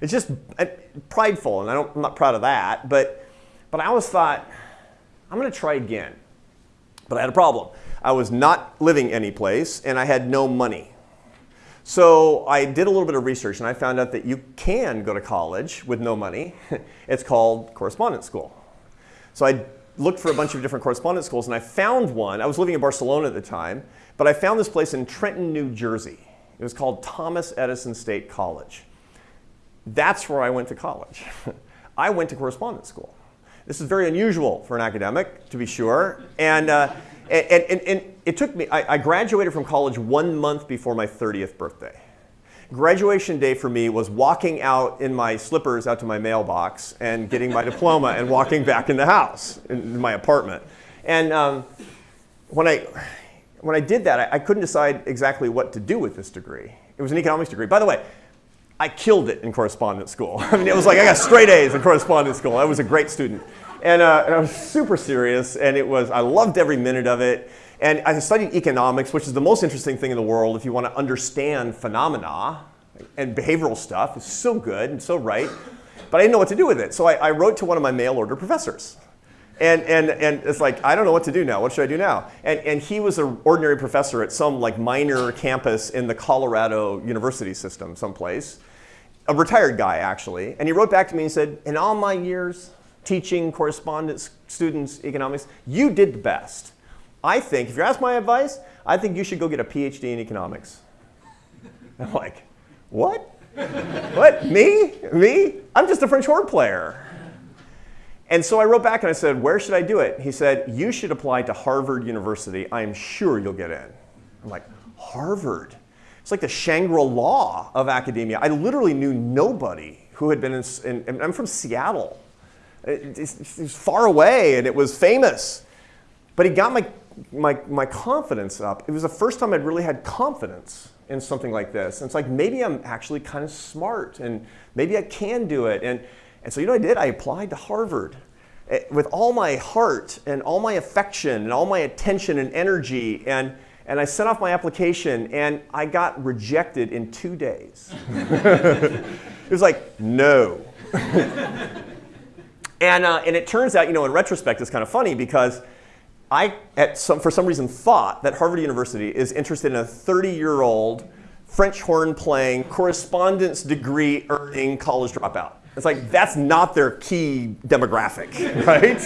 It's just uh, prideful, and I don't, I'm not proud of that, but, but I always thought, I'm going to try again. But I had a problem. I was not living anyplace, and I had no money. So I did a little bit of research and I found out that you can go to college with no money. it's called correspondence school. So I looked for a bunch of different correspondence schools and I found one. I was living in Barcelona at the time, but I found this place in Trenton, New Jersey. It was called Thomas Edison State College. That's where I went to college. I went to correspondence school. This is very unusual for an academic, to be sure. And uh, and, and, and, it took me, I, I graduated from college one month before my 30th birthday. graduation day for me was walking out in my slippers out to my mailbox and getting my diploma and walking back in the house, in my apartment. And um, when, I, when I did that, I, I couldn't decide exactly what to do with this degree. It was an economics degree. By the way, I killed it in correspondence school. I mean, it was like I got straight A's in correspondence school. I was a great student. And, uh, and I was super serious, and it was, I loved every minute of it. And I studied economics, which is the most interesting thing in the world if you want to understand phenomena and behavioral stuff. It's so good and so right. But I didn't know what to do with it. So I, I wrote to one of my mail order professors. And, and, and it's like, I don't know what to do now. What should I do now? And, and he was an ordinary professor at some like minor campus in the Colorado university system someplace. A retired guy, actually. And he wrote back to me and said, in all my years teaching correspondence students economics, you did the best. I think, if you ask my advice, I think you should go get a PhD in economics. I'm like, what? what? Me? Me? I'm just a French horn player. And so I wrote back and I said, where should I do it? He said, you should apply to Harvard University. I am sure you'll get in. I'm like, Harvard? It's like the Shangri-La of academia. I literally knew nobody who had been in, in I'm from Seattle. It's, was far away and it was famous. But he got my my, my confidence up. It was the first time I'd really had confidence in something like this. And it's like, maybe I'm actually kind of smart and maybe I can do it. And, and so you know I did? I applied to Harvard eh, with all my heart and all my affection and all my attention and energy. And, and I sent off my application and I got rejected in two days. it was like, no. and, uh, and it turns out, you know, in retrospect, it's kind of funny because I, some, for some reason, thought that Harvard University is interested in a 30-year-old French horn playing, correspondence degree earning college dropout. It's like, that's not their key demographic, right?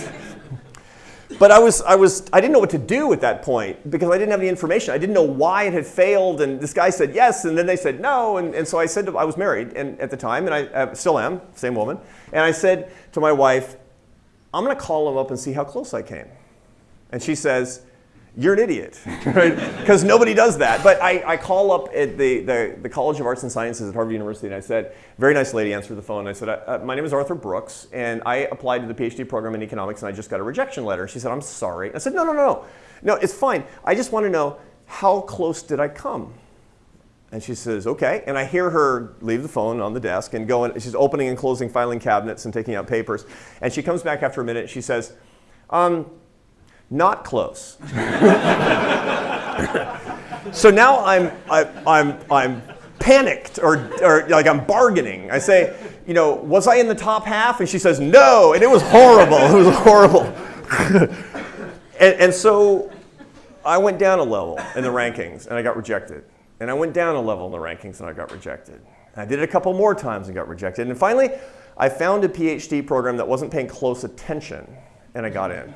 But I was, I was, I didn't know what to do at that point because I didn't have any information. I didn't know why it had failed, and this guy said yes, and then they said no, and, and so I said, to, I was married and, at the time, and I uh, still am, same woman, and I said to my wife, I'm gonna call him up and see how close I came. And she says, you're an idiot, right? Because nobody does that. But I, I call up at the, the, the, College of Arts and Sciences at Harvard University and I said, very nice lady answered the phone. I said, uh, my name is Arthur Brooks and I applied to the PhD program in economics and I just got a rejection letter. She said, I'm sorry. I said, no, no, no, no, No, it's fine. I just want to know how close did I come? And she says, okay. And I hear her leave the phone on the desk and go and she's opening and closing filing cabinets and taking out papers. And she comes back after a minute. She says, um, not close. so now I'm, I, am i am i am panicked or, or like I'm bargaining. I say, you know, was I in the top half? And she says, no, and it was horrible. It was horrible. and, and so I went down a level in the rankings and I got rejected. And I went down a level in the rankings and I got rejected. I did it a couple more times and got rejected. And finally, I found a PhD program that wasn't paying close attention and I got in.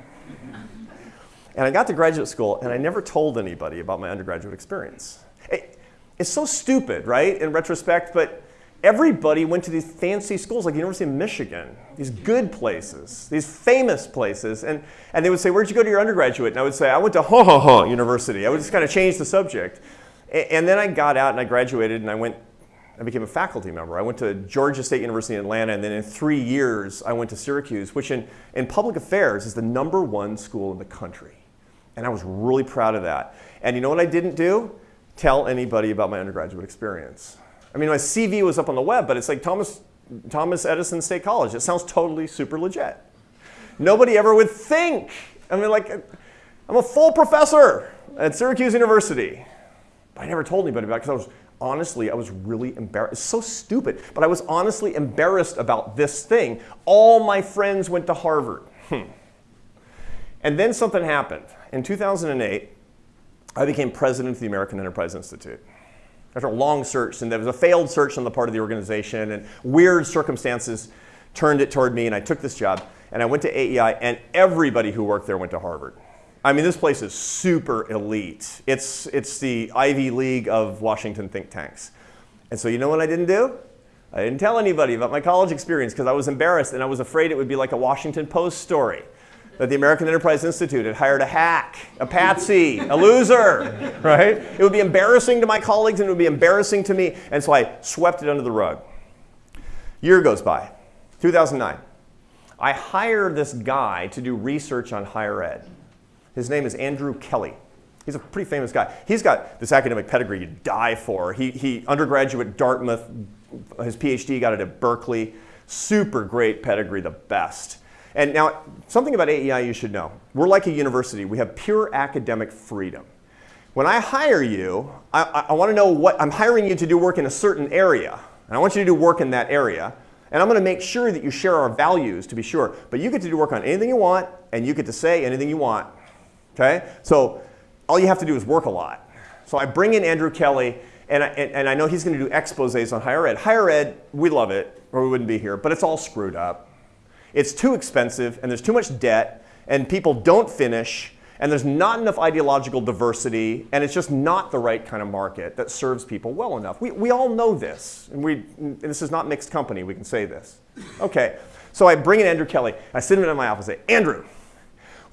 And I got to graduate school and I never told anybody about my undergraduate experience. It, it's so stupid, right, in retrospect, but everybody went to these fancy schools like the University of Michigan, these good places, these famous places, and, and they would say, where'd you go to your undergraduate? And I would say, I went to Ha Ha Ha University. I would just kind of change the subject. And, and then I got out and I graduated and I went I became a faculty member. I went to Georgia State University in Atlanta, and then in three years, I went to Syracuse, which in, in public affairs is the number one school in the country. And I was really proud of that. And you know what I didn't do? Tell anybody about my undergraduate experience. I mean, my CV was up on the web, but it's like Thomas, Thomas Edison State College. It sounds totally super legit. Nobody ever would think. I mean, like, I'm a full professor at Syracuse University. But I never told anybody about it because I was honestly, I was really embarrassed. It's so stupid, but I was honestly embarrassed about this thing. All my friends went to Harvard. Hmm. And then something happened. In 2008, I became president of the American Enterprise Institute. After a long search, and there was a failed search on the part of the organization, and weird circumstances turned it toward me, and I took this job. And I went to AEI, and everybody who worked there went to Harvard. I mean, this place is super elite. It's, it's the Ivy League of Washington think tanks. And so you know what I didn't do? I didn't tell anybody about my college experience because I was embarrassed and I was afraid it would be like a Washington Post story that the American Enterprise Institute had hired a hack, a patsy, a loser, right? It would be embarrassing to my colleagues and it would be embarrassing to me. And so I swept it under the rug. Year goes by, 2009. I hire this guy to do research on higher ed. His name is Andrew Kelly. He's a pretty famous guy. He's got this academic pedigree you die for. He, he undergraduate Dartmouth, his PhD got it at Berkeley. Super great pedigree, the best. And now, something about AEI you should know. We're like a university. We have pure academic freedom. When I hire you, I, I, want to know what, I'm hiring you to do work in a certain area. And I want you to do work in that area. And I'm going to make sure that you share our values to be sure. But you get to do work on anything you want, and you get to say anything you want. Okay? So all you have to do is work a lot. So I bring in Andrew Kelly, and I, and, and I know he's going to do exposes on higher ed. Higher ed, we love it, or we wouldn't be here, but it's all screwed up. It's too expensive, and there's too much debt, and people don't finish, and there's not enough ideological diversity, and it's just not the right kind of market that serves people well enough. We, we all know this, and we, this is not mixed company, we can say this. Okay, so I bring in Andrew Kelly, I sit him in my office and say, Andrew,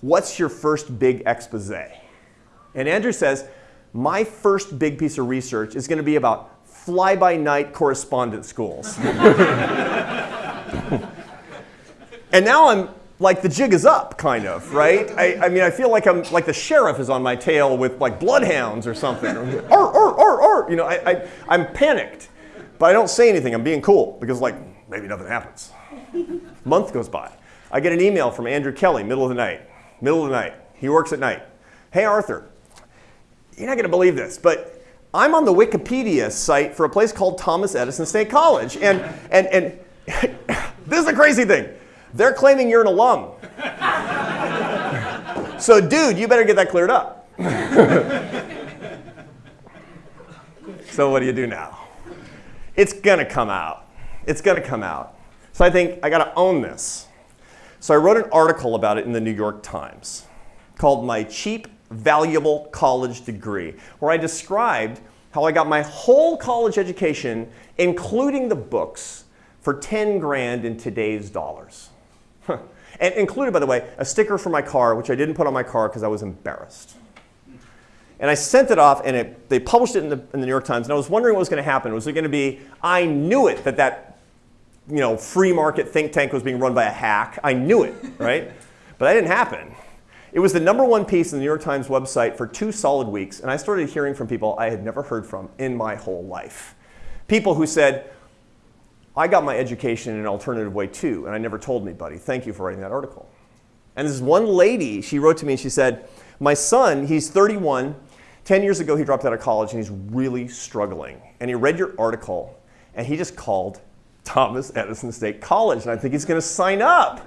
what's your first big expose? And Andrew says, my first big piece of research is going to be about fly-by-night correspondence schools. and now I'm like the jig is up, kind of, right? I, I, mean, I feel like I'm like the sheriff is on my tail with like bloodhounds or something. or, or, or, or, you know, I, I, I'm panicked, but I don't say anything. I'm being cool because like maybe nothing happens. Month goes by. I get an email from Andrew Kelly, middle of the night. Middle of the night. He works at night. Hey, Arthur, you're not going to believe this, but I'm on the Wikipedia site for a place called Thomas Edison State College. And, and, and this is a crazy thing. They're claiming you're an alum. so, dude, you better get that cleared up. so, what do you do now? It's going to come out. It's going to come out. So, I think I got to own this. So, I wrote an article about it in the New York Times called My Cheap valuable college degree, where I described how I got my whole college education, including the books, for 10 grand in today's dollars. and included, by the way, a sticker for my car, which I didn't put on my car because I was embarrassed. And I sent it off, and it, they published it in the, in the New York Times, and I was wondering what was going to happen. Was it going to be, I knew it, that that you know, free market think tank was being run by a hack. I knew it, right? but that didn't happen. It was the number one piece in the New York Times website for two solid weeks, and I started hearing from people I had never heard from in my whole life. People who said, I got my education in an alternative way too, and I never told anybody. Thank you for writing that article. And this one lady, she wrote to me and she said, My son, he's 31. 10 years ago, he dropped out of college and he's really struggling. And he read your article and he just called Thomas Edison State College, and I think he's going to sign up.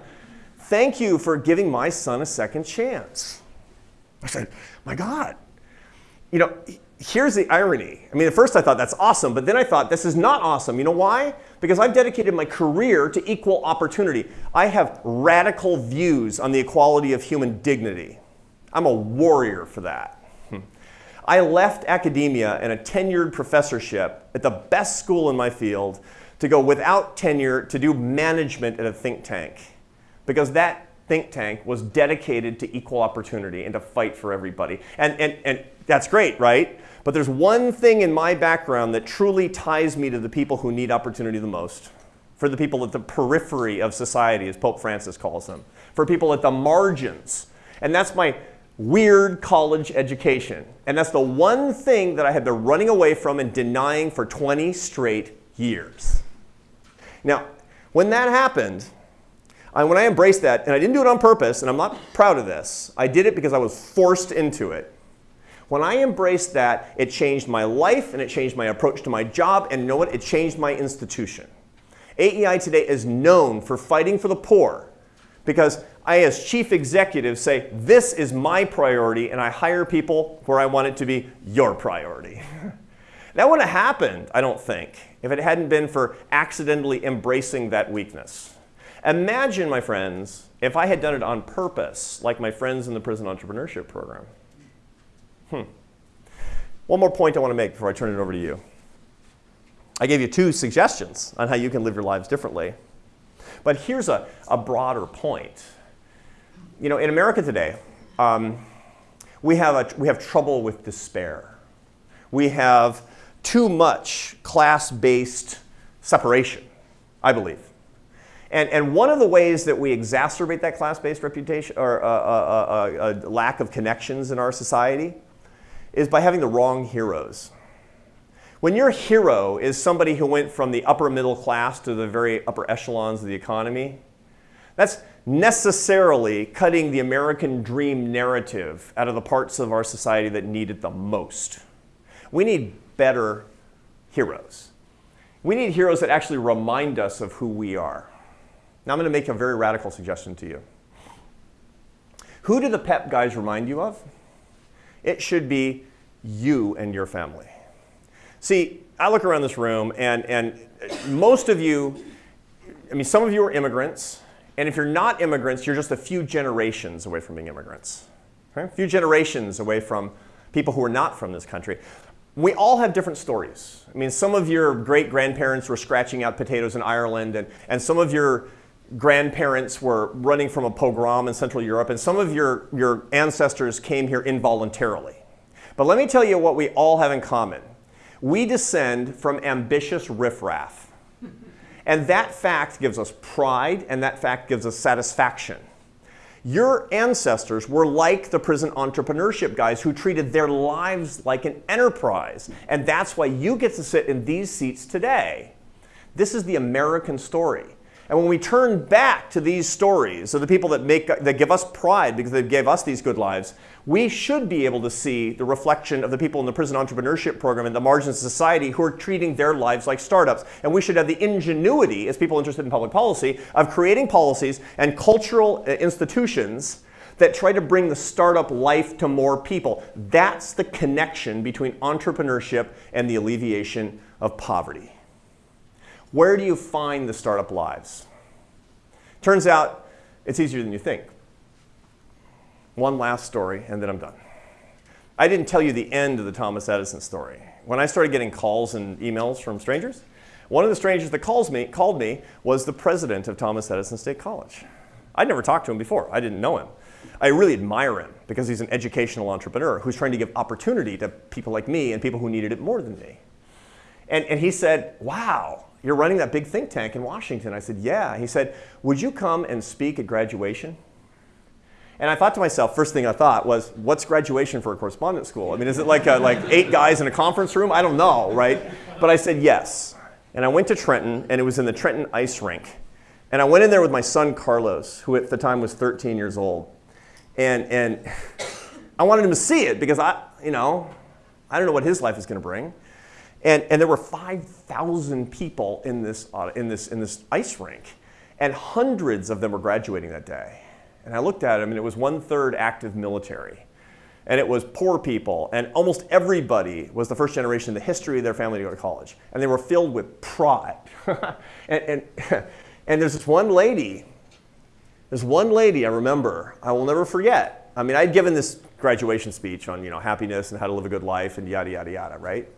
Thank you for giving my son a second chance. I said, My God. You know, here's the irony. I mean, at first I thought that's awesome, but then I thought this is not awesome. You know why? Because I've dedicated my career to equal opportunity. I have radical views on the equality of human dignity. I'm a warrior for that. Hmm. I left academia and a tenured professorship at the best school in my field to go without tenure to do management at a think tank because that think tank was dedicated to equal opportunity and to fight for everybody. And, and, and that's great, right? But there's one thing in my background that truly ties me to the people who need opportunity the most. For the people at the periphery of society, as Pope Francis calls them. For people at the margins. And that's my weird college education. And that's the one thing that I had been running away from and denying for 20 straight years. Now, when that happened, I, when I embraced that, and I didn't do it on purpose, and I'm not proud of this, I did it because I was forced into it. When I embraced that, it changed my life and it changed my approach to my job, and you know what? It changed my institution. AEI today is known for fighting for the poor because I, as chief executive, say, this is my priority, and I hire people where I want it to be your priority. that wouldn't have happened, I don't think, if it hadn't been for accidentally embracing that weakness. Imagine, my friends, if I had done it on purpose, like my friends in the prison entrepreneurship program. Hmm. One more point I want to make before I turn it over to you. I gave you two suggestions on how you can live your lives differently. But here's a, a broader point. you know, in America today, um, we, have a, we have trouble with despair. We have too much class-based separation, I believe. And, and one of the ways that we exacerbate that class-based reputation or uh, uh, uh, uh, lack of connections in our society is by having the wrong heroes. When your hero is somebody who went from the upper middle class to the very upper echelons of the economy, that's necessarily cutting the American dream narrative out of the parts of our society that need it the most. We need better heroes. We need heroes that actually remind us of who we are. Now I'm going to make a very radical suggestion to you. Who do the PEP guys remind you of? It should be you and your family. See, I look around this room and, and most of you, I mean, some of you are immigrants, and if you're not immigrants, you're just a few generations away from being immigrants. Okay? A few generations away from people who are not from this country. We all have different stories. I mean, some of your great-grandparents were scratching out potatoes in Ireland, and, and some of your grandparents were running from a pogrom in Central Europe, and some of your, your ancestors came here involuntarily. But let me tell you what we all have in common. We descend from ambitious riffraff. And that fact gives us pride, and that fact gives us satisfaction. Your ancestors were like the prison entrepreneurship guys who treated their lives like an enterprise. And that's why you get to sit in these seats today. This is the American story. And when we turn back to these stories of the people that, make, that give us pride because they gave us these good lives, we should be able to see the reflection of the people in the prison entrepreneurship program and the margins of society who are treating their lives like startups. And we should have the ingenuity, as people interested in public policy, of creating policies and cultural uh, institutions that try to bring the startup life to more people. That's the connection between entrepreneurship and the alleviation of poverty. Where do you find the startup lives? Turns out it's easier than you think. One last story, and then I'm done. I didn't tell you the end of the Thomas Edison story. When I started getting calls and emails from strangers, one of the strangers that calls me, called me was the president of Thomas Edison State College. I'd never talked to him before. I didn't know him. I really admire him because he's an educational entrepreneur who's trying to give opportunity to people like me and people who needed it more than me. And, and he said, wow, you're running that big think tank in Washington. I said, yeah. He said, would you come and speak at graduation? And I thought to myself, first thing I thought was, what's graduation for a correspondence school? I mean, is it like, a, like eight guys in a conference room? I don't know, right? But I said yes. And I went to Trenton, and it was in the Trenton ice rink. And I went in there with my son, Carlos, who at the time was 13 years old. And, and I wanted him to see it because I, you know, I don't know what his life is going to bring. And, and there were 5,000 people in this, uh, in, this, in this ice rink, and hundreds of them were graduating that day. And I looked at them, and it was one third active military. And it was poor people, and almost everybody was the first generation in the history of their family to go to college. And they were filled with pride. and, and, and there's this one lady, there's one lady I remember, I will never forget. I mean, I'd given this graduation speech on you know, happiness and how to live a good life and yada, yada, yada, right?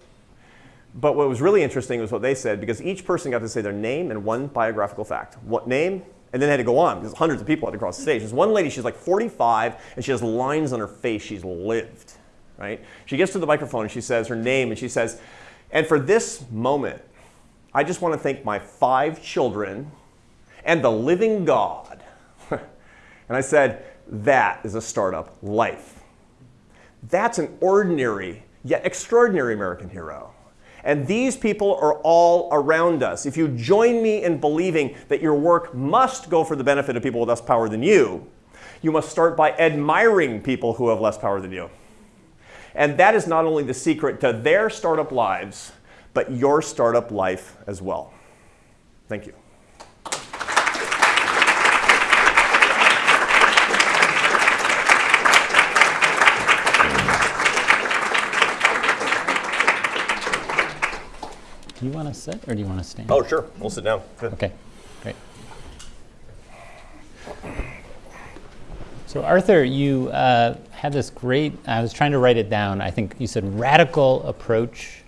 But what was really interesting was what they said, because each person got to say their name and one biographical fact. What name? And then they had to go on, because hundreds of people had to cross the stage. There's one lady, she's like 45, and she has lines on her face. She's lived, right? She gets to the microphone and she says her name, and she says, and for this moment, I just want to thank my five children and the living God. and I said, that is a startup life. That's an ordinary yet extraordinary American hero. And these people are all around us. If you join me in believing that your work must go for the benefit of people with less power than you, you must start by admiring people who have less power than you. And that is not only the secret to their startup lives, but your startup life as well. Thank you. Do you want to sit or do you want to stand? Oh, sure. We'll sit down. Good. Okay, great. So Arthur, you uh, had this great, I was trying to write it down, I think you said radical approach,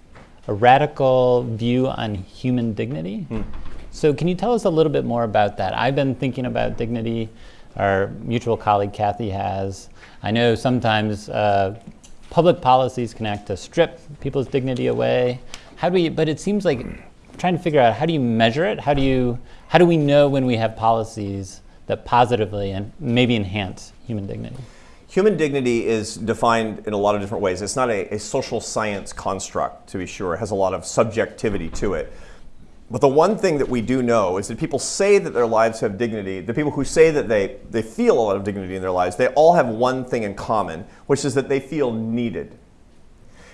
a radical view on human dignity. Hmm. So can you tell us a little bit more about that? I've been thinking about dignity our mutual colleague Kathy has. I know sometimes uh, public policies can act to strip people's dignity away. How do we, but it seems like trying to figure out how do you measure it? How do you, how do we know when we have policies that positively and maybe enhance human dignity? Human dignity is defined in a lot of different ways. It's not a, a, social science construct, to be sure. It has a lot of subjectivity to it. But the one thing that we do know is that people say that their lives have dignity, the people who say that they, they feel a lot of dignity in their lives, they all have one thing in common, which is that they feel needed.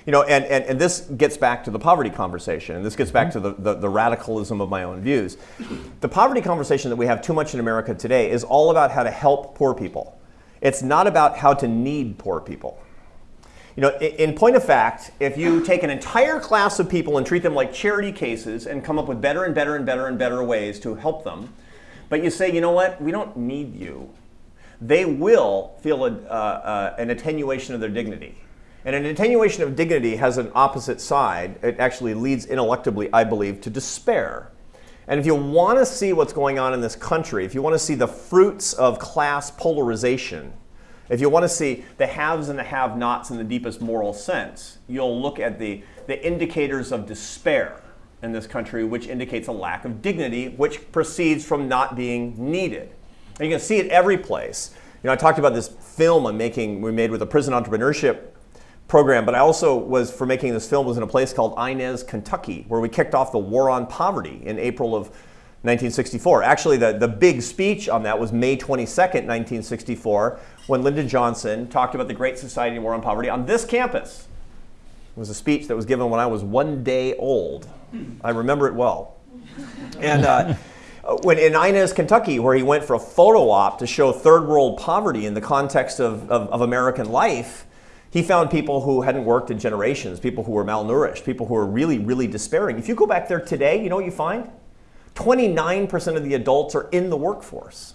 You know, and, and, and this gets back to the poverty conversation, and this gets back to the, the, the radicalism of my own views. The poverty conversation that we have too much in America today is all about how to help poor people. It's not about how to need poor people. You know, in point of fact, if you take an entire class of people and treat them like charity cases and come up with better and better and better and better ways to help them, but you say, you know what, we don't need you, they will feel a, uh, uh, an attenuation of their dignity. And an attenuation of dignity has an opposite side. It actually leads ineluctably, I believe, to despair. And if you want to see what's going on in this country, if you want to see the fruits of class polarization, if you want to see the haves and the have-nots in the deepest moral sense, you'll look at the, the indicators of despair in this country, which indicates a lack of dignity, which proceeds from not being needed. And you can see it every place. You know, I talked about this film I'm making, we made with a prison entrepreneurship program, but I also was, for making this film, was in a place called Inez, Kentucky, where we kicked off the War on Poverty in April of 1964. Actually, the, the big speech on that was May 22nd, 1964, when Lyndon Johnson talked about the Great Society and War on Poverty on this campus. It was a speech that was given when I was one day old. I remember it well. And uh, when in Inez, Kentucky, where he went for a photo op to show third world poverty in the context of, of, of American life, he found people who hadn't worked in generations, people who were malnourished, people who were really, really despairing. If you go back there today, you know what you find? 29% of the adults are in the workforce.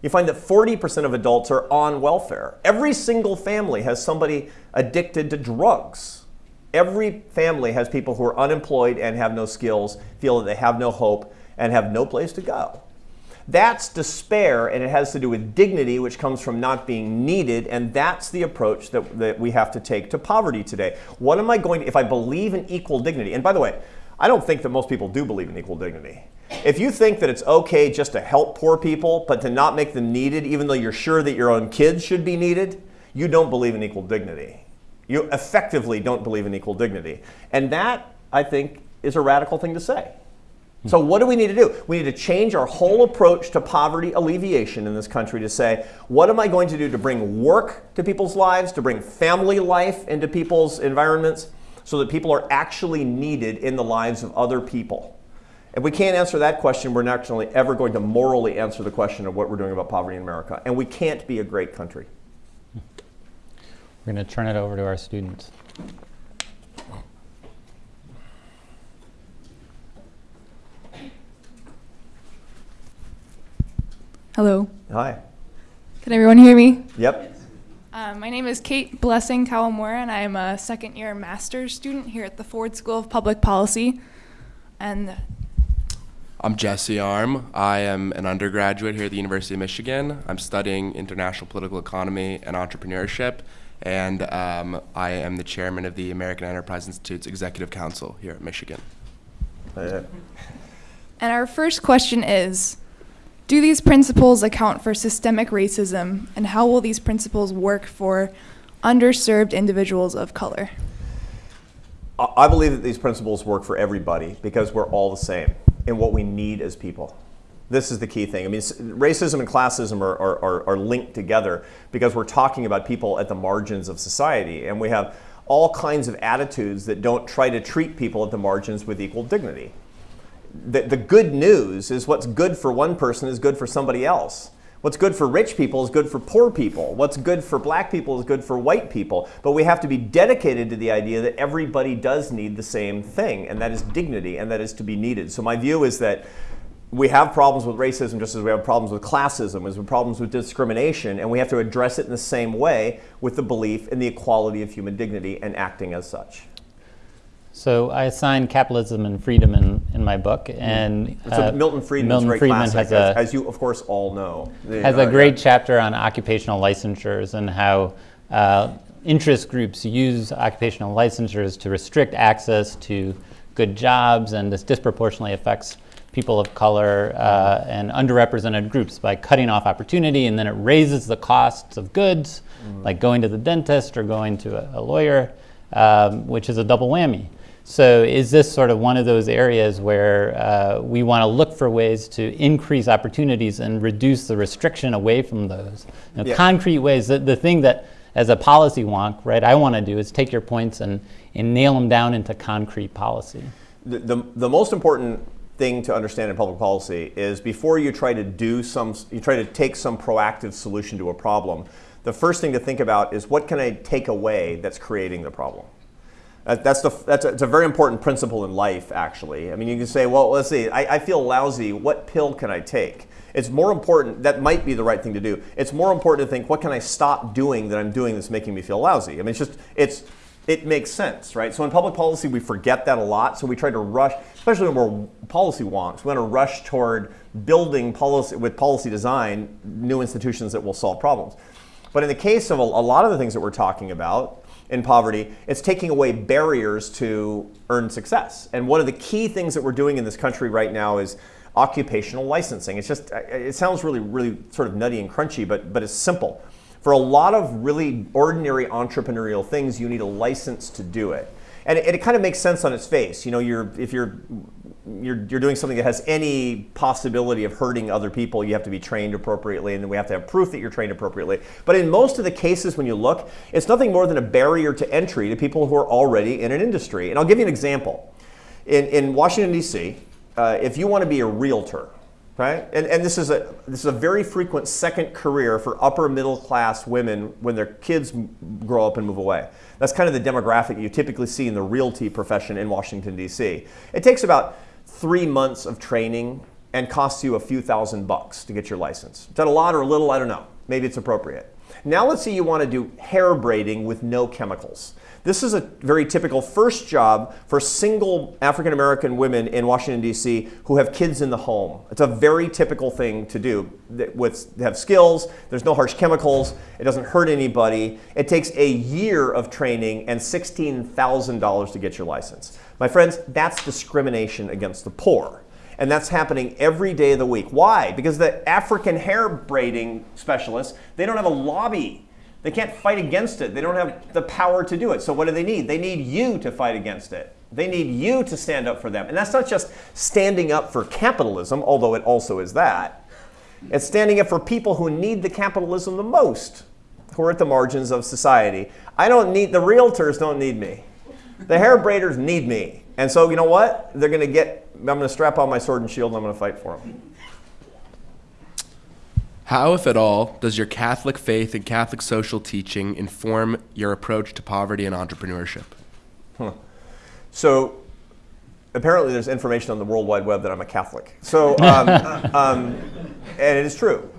You find that 40% of adults are on welfare. Every single family has somebody addicted to drugs. Every family has people who are unemployed and have no skills, feel that they have no hope, and have no place to go. That's despair, and it has to do with dignity, which comes from not being needed, and that's the approach that, that we have to take to poverty today. What am I going to, if I believe in equal dignity, and by the way, I don't think that most people do believe in equal dignity. If you think that it's okay just to help poor people, but to not make them needed, even though you're sure that your own kids should be needed, you don't believe in equal dignity. You effectively don't believe in equal dignity. And that, I think, is a radical thing to say. So what do we need to do? We need to change our whole approach to poverty alleviation in this country to say, what am I going to do to bring work to people's lives, to bring family life into people's environments so that people are actually needed in the lives of other people? If we can't answer that question, we're not actually ever going to morally answer the question of what we're doing about poverty in America. And we can't be a great country. We're going to turn it over to our students. Hello. Hi. Can everyone hear me? Yep. Uh, my name is Kate Blessing Kawamura, and I am a second year master's student here at the Ford School of Public Policy. And I'm Jesse Arm. I am an undergraduate here at the University of Michigan. I'm studying international political economy and entrepreneurship, and um, I am the chairman of the American Enterprise Institute's Executive Council here at Michigan. And our first question is Do these principles account for systemic racism, and how will these principles work for underserved individuals of color? I believe that these principles work for everybody because we're all the same in what we need as people. This is the key thing. I mean, racism and classism are, are, are, linked together because we're talking about people at the margins of society. And we have all kinds of attitudes that don't try to treat people at the margins with equal dignity. The, the good news is what's good for one person is good for somebody else. What's good for rich people is good for poor people. What's good for black people is good for white people. But we have to be dedicated to the idea that everybody does need the same thing, and that is dignity, and that is to be needed. So my view is that we have problems with racism just as we have problems with classism, as we have problems with discrimination, and we have to address it in the same way with the belief in the equality of human dignity and acting as such. So I assign capitalism and freedom in, in my book, and So uh, Milton Friedman's Milton very Friedman classic, has as, a as you of course all know. Has uh, a great yeah. chapter on occupational licensures and how uh, interest groups use occupational licensures to restrict access to good jobs, and this disproportionately affects people of color uh, and underrepresented groups by cutting off opportunity, and then it raises the costs of goods, like going to the dentist or going to a, a lawyer, um, which is a double whammy. So is this sort of one of those areas where uh, we want to look for ways to increase opportunities and reduce the restriction away from those? You know, Yeah. Concrete ways, the, the thing that as a policy wonk, right, I want to do is take your points and, and nail them down into concrete policy. the, the, the most important thing to understand in public policy is before you try to do some, you try to take some proactive solution to a problem, the first thing to think about is what can I take away that's creating the problem? That- That's, the, that's a, it's a very important principle in life, actually. I mean, you can say, well, let's see, I, I feel lousy. What pill can I take? It's more important, that might be the right thing to do. It's more important to think, what can I stop doing that I'm doing that's making me feel lousy? I mean, it's just, it's, it makes sense, right? So in public policy, we forget that a lot. So we try to rush, especially when we're policy wonks, we want to rush toward building policy with policy design, new institutions that will solve problems. But in the case of a, a lot of the things that we're talking about in poverty, it's taking away barriers to earn success. And one of the key things that we're doing in this country right now is occupational licensing. It's just, it sounds really, really sort of nutty and crunchy, but, but it's simple. For a lot of really ordinary entrepreneurial things, you need a license to do it. And it, it kind of makes sense on its face. You know, you're, if you're, you're, you're doing something that has any possibility of hurting other people, you have to be trained appropriately, and then we have to have proof that you're trained appropriately. But in most of the cases, when you look, it's nothing more than a barrier to entry to people who are already in an industry. And I'll give you an example. In, in Washington, D.C., uh, if you want to be a realtor, right? And, and this is a this is a very frequent second career for upper middle class women when their kids grow up and move away. That's kind of the demographic you typically see in the realty profession in Washington D.C. It takes about three months of training and costs you a few thousand bucks to get your license. Is that a lot or a little? I don't know. Maybe it's appropriate. Now let's say you want to do hair braiding with no chemicals. This is a very typical first job for single African American women in Washington, D.C. who have kids in the home. It's a very typical thing to do. They have skills, there's no harsh chemicals, it doesn't hurt anybody. It takes a year of training and $16,000 to get your license. My friends, that's discrimination against the poor. And that's happening every day of the week. Why? Because the African hair braiding specialists, they don't have a lobby. They can't fight against it. They don't have the power to do it. So what do they need? They need you to fight against it. They need you to stand up for them. And that's not just standing up for capitalism, although it also is that. It's standing up for people who need the capitalism the most, who are at the margins of society. I don't need, the realtors don't need me. The hair braiders need me. And so, you know what? They're going to get, I'm going to strap on my sword and shield and I'm going to fight for them. How, if at all, does your Catholic faith and Catholic social teaching inform your approach to poverty and entrepreneurship? So apparently there's information on the World Wide Web that I'm a Catholic. So, um, um, and it is true.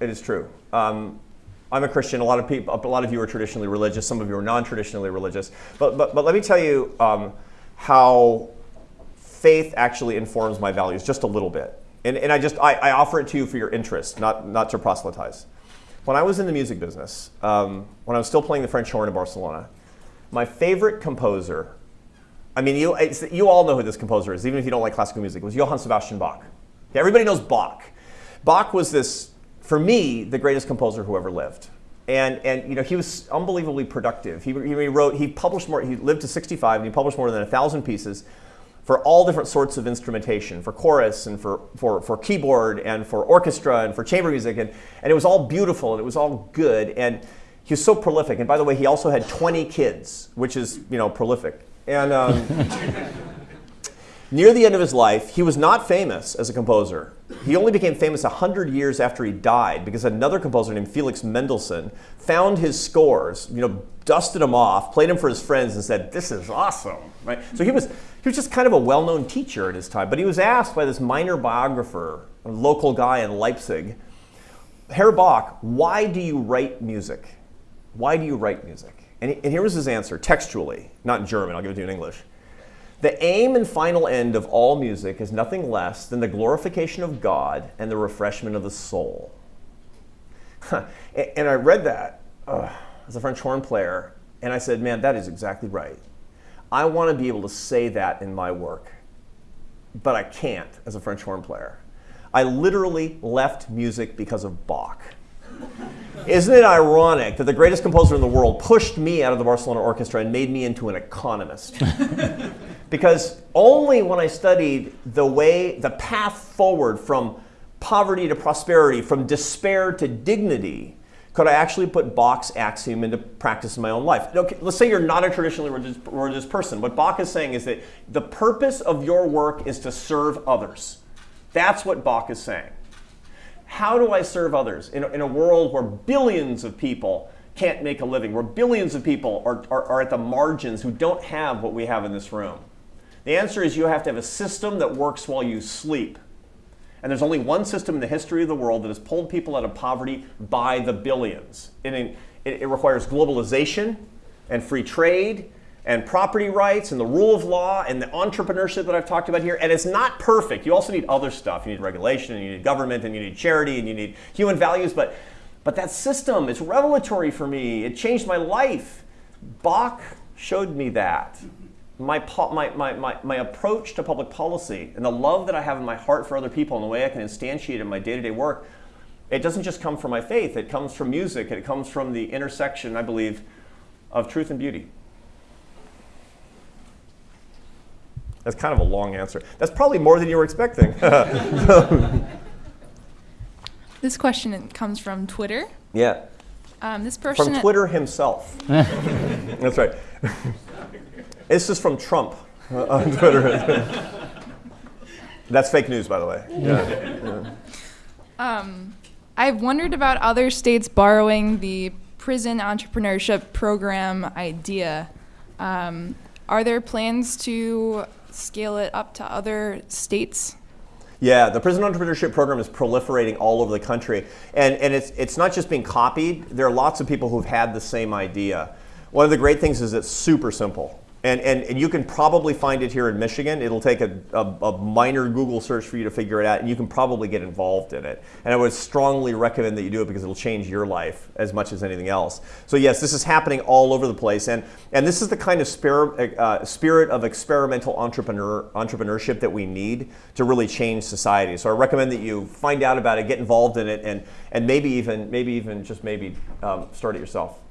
It is true. Um, I'm a Christian. A lot of people, a lot of you are traditionally religious. Some of you are non-traditionally religious. But, but, but let me tell you um, how faith actually informs my values just a little bit. And, and I just, I, I offer it to you for your interest, not, not to proselytize. When I was in the music business, um, when I was still playing the French horn in Barcelona, my favorite composer I mean, you, you all know who this composer is, even if you don't like classical music. It was Johann Sebastian Bach. Everybody knows Bach. Bach was this, for me, the greatest composer who ever lived. And, and you know, he was unbelievably productive. He, he wrote, he published more, he lived to 65 and he published more than a thousand pieces for all different sorts of instrumentation, for chorus and for, for, for keyboard and for orchestra and for chamber music. And, and it was all beautiful and it was all good. And he was so prolific. And by the way, he also had 20 kids, which is, you know, prolific. And um, near the end of his life, he was not famous as a composer. He only became famous 100 years after he died because another composer named Felix Mendelssohn found his scores, you know, dusted them off, played them for his friends, and said, "This is awesome." Right? So he was he was just kind of a well-known teacher at his time. But he was asked by this minor biographer, a local guy in Leipzig, Herr Bach, why do you write music? Why do you write music? And, he, and here was his answer, textually, not in German, I'll give it to you in English. The aim and final end of all music is nothing less than the glorification of God and the refreshment of the soul. and I read that uh, as a French horn player, and I said, man, that is exactly right. I want to be able to say that in my work, but I can't as a French horn player. I literally left music because of Bach. Isn't it ironic that the greatest composer in the world pushed me out of the Barcelona Orchestra and made me into an economist? because only when I studied the way, the path forward from poverty to prosperity, from despair to dignity, could I actually put Bach's axiom into practice in my own life? Okay, let's say you're not a traditionally religious, religious person. What Bach is saying is that the purpose of your work is to serve others. That's what Bach is saying. How do I serve others in a, in a world where billions of people can't make a living, where billions of people are, are, are at the margins who don't have what we have in this room? The answer is you have to have a system that works while you sleep. And there's only one system in the history of the world that has pulled people out of poverty by the billions. It, it, it requires globalization and free trade and property rights and the rule of law and the entrepreneurship that I've talked about here. And it's not perfect. You also need other stuff. You need regulation and you need government and you need charity and you need human values. But, but that system is revelatory for me. It changed my life. Bach showed me that my, my, my, my, my approach to public policy and the love that I have in my heart for other people and the way I can instantiate in my day-to-day work, it doesn't just come from my faith. It comes from music. It comes from the intersection, I believe, of truth and beauty. That's kind of a long answer. That's probably more than you were expecting. this question comes from Twitter. Yeah. Um, this person from Twitter himself. That's right. This is from Trump uh, on Twitter. That's fake news, by the way. Yeah. yeah. Um, I've wondered about other states borrowing the prison entrepreneurship program idea. Um, are there plans to scale it up to other states? Yeah, the prison entrepreneurship program is proliferating all over the country. And, and it's, it's not just being copied, there are lots of people who've had the same idea. One of the great things is it's super simple. And, and, and you can probably find it here in Michigan. It'll take a, a, a, minor Google search for you to figure it out, and you can probably get involved in it. And I would strongly recommend that you do it because it'll change your life as much as anything else. So yes, this is happening all over the place. And, and this is the kind of spirit, uh, spirit of experimental entrepreneur, entrepreneurship that we need to really change society. So I recommend that you find out about it, get involved in it, and, and maybe, even, maybe even just maybe um, start it yourself.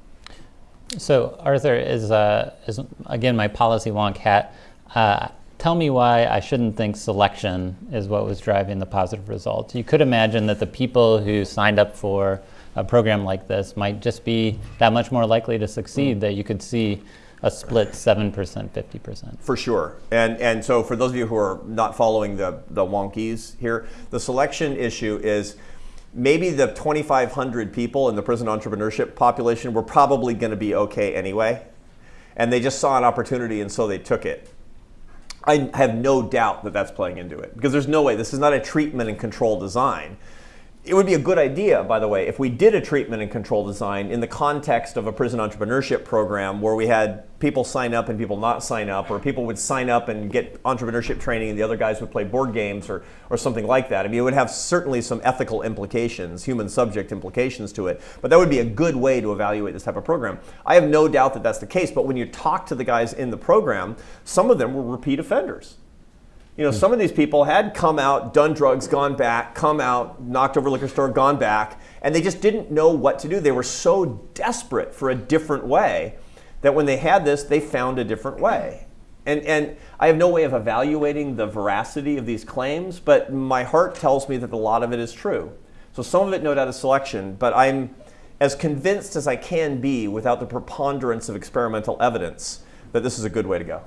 So Arthur is, uh, is again my policy wonk hat. Uh, tell me why I shouldn't think selection is what was driving the positive results. You could imagine that the people who signed up for a program like this might just be that much more likely to succeed that you could see a split 7%, 50%. For sure. And, and so for those of you who are not following the, the wonkies here, the selection issue is maybe the 2,500 people in the prison entrepreneurship population were probably going to be okay anyway. And they just saw an opportunity and so they took it. I have no doubt that that's playing into it because there's no way, this is not a treatment and control design it would be a good idea, by the way, if we did a treatment and control design in the context of a prison entrepreneurship program where we had people sign up and people not sign up, or people would sign up and get entrepreneurship training and the other guys would play board games or, or something like that. I mean, it would have certainly some ethical implications, human subject implications to it, but that would be a good way to evaluate this type of program. I have no doubt that that's the case, but when you talk to the guys in the program, some of them were repeat offenders. You know, hmm. some of these people had come out, done drugs, gone back, come out, knocked over liquor store, gone back, and they just didn't know what to do. They were so desperate for a different way that when they had this, they found a different way. And, and I have no way of evaluating the veracity of these claims, but my heart tells me that a lot of it is true. So some of it, no doubt, is selection, but I'm as convinced as I can be without the preponderance of experimental evidence that this is a good way to go.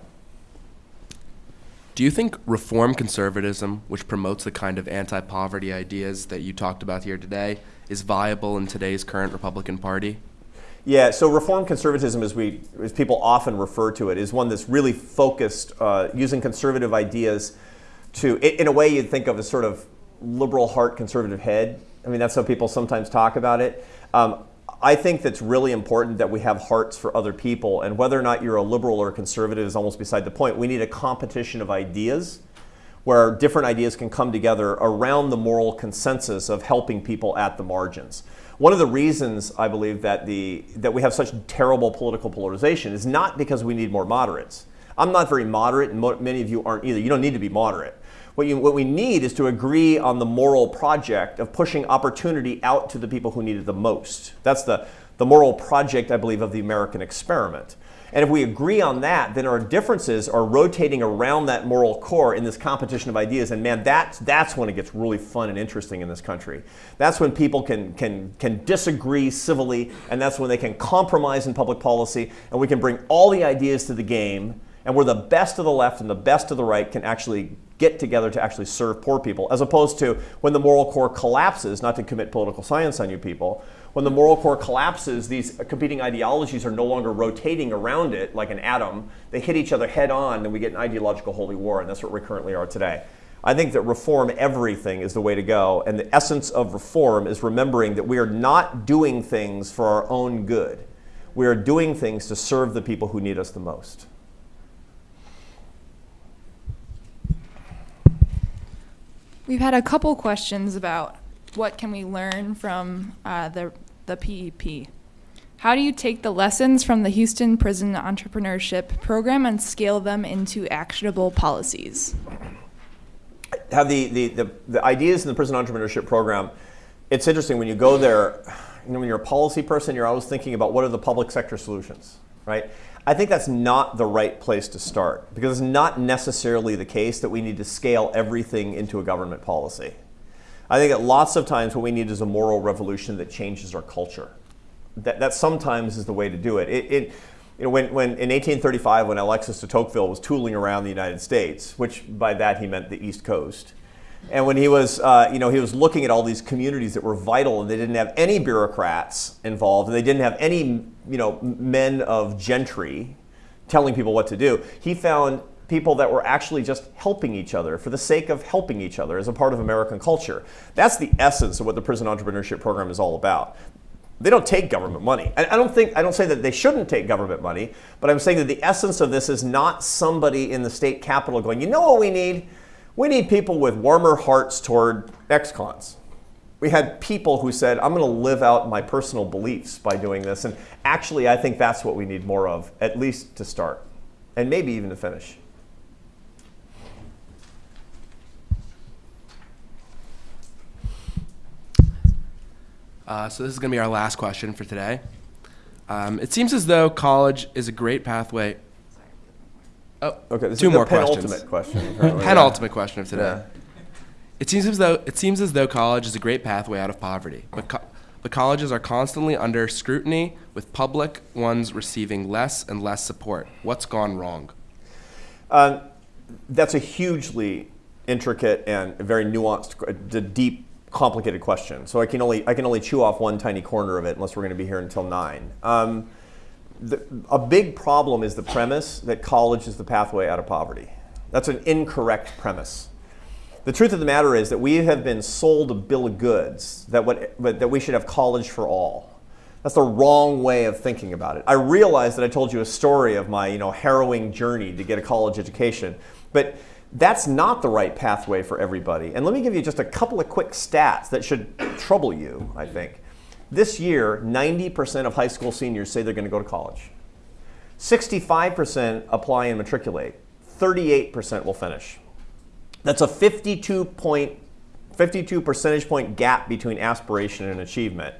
Do you think reform conservatism, which promotes the kind of anti poverty ideas that you talked about here today, is viable in today's current Republican Party? Yeah, so reform conservatism, as, we, as people often refer to it, is one that's really focused uh, using conservative ideas to, in a way you'd think of as sort of liberal heart, conservative head. I mean, that's how people sometimes talk about it. Um, I think that's really important that we have hearts for other people, and whether or not you're a liberal or a conservative is almost beside the point. We need a competition of ideas where different ideas can come together around the moral consensus of helping people at the margins. One of the reasons I believe that, the, that we have such terrible political polarization is not because we need more moderates. I'm not very moderate, and many of you aren't either. You don't need to be moderate. What, you, what we need is to agree on the moral project of pushing opportunity out to the people who need it the most. That's the, the moral project, I believe, of the American experiment. And if we agree on that, then our differences are rotating around that moral core in this competition of ideas. And man, that's, that's when it gets really fun and interesting in this country. That's when people can, can, can disagree civilly, and that's when they can compromise in public policy, and we can bring all the ideas to the game, and where the best of the left and the best of the right can actually get together to actually serve poor people, as opposed to when the moral core collapses, not to commit political science on you people, when the moral core collapses, these competing ideologies are no longer rotating around it like an atom. They hit each other head on, and we get an ideological holy war, and that's what we currently are today. I think that reform everything is the way to go, and the essence of reform is remembering that we are not doing things for our own good. We are doing things to serve the people who need us the most. We've had a couple questions about what can we learn from uh, the, the PEP. How do you take the lessons from the Houston Prison Entrepreneurship Program and scale them into actionable policies? Have the, the, the, the ideas in the Prison Entrepreneurship Program, it's interesting when you go there, you know, when you're a policy person, you're always thinking about what are the public sector solutions, right? I think that's not the right place to start because it's not necessarily the case that we need to scale everything into a government policy. I think that lots of times what we need is a moral revolution that changes our culture. That, that sometimes is the way to do it. it, it you know, when, when, in 1835, when Alexis de Tocqueville was tooling around the United States, which by that he meant the East Coast, and when he was, uh, you know, he was looking at all these communities that were vital and they didn't have any bureaucrats involved and they didn't have any, you know, men of gentry telling people what to do, he found people that were actually just helping each other for the sake of helping each other as a part of American culture. That's the essence of what the prison entrepreneurship program is all about. They don't take government money. I don't think I don't say that they shouldn't take government money, but I'm saying that the essence of this is not somebody in the state capital going, you know what we need? We need people with warmer hearts toward ex-cons. We had people who said, I'm going to live out my personal beliefs by doing this. And actually, I think that's what we need more of, at least to start, and maybe even to finish. Uh, so this is going to be our last question for today. Um, it seems as though college is a great pathway. Oh, Okay, this two is more the penultimate questions. question. Penultimate question of today. Yeah. It seems as though it seems as though college is a great pathway out of poverty, but co- but colleges are constantly under scrutiny, with public ones receiving less and less support. What's gone wrong? Um, that's a hugely intricate and very nuanced, uh, deep, complicated question. So I can only I can only chew off one tiny corner of it, unless we're going to be here until nine. Um, the, a big problem is the premise that college is the pathway out of poverty. That's an incorrect premise. The truth of the matter is that we have been sold a bill of goods that, what, that we should have college for all. That's the wrong way of thinking about it. I realize that I told you a story of my you know, harrowing journey to get a college education, but that's not the right pathway for everybody. And let me give you just a couple of quick stats that should trouble you, I think. This year, 90% of high school seniors say they're going to go to college. 65% apply and matriculate. 38% will finish. That's a 52 point, 52 percentage point gap between aspiration and achievement.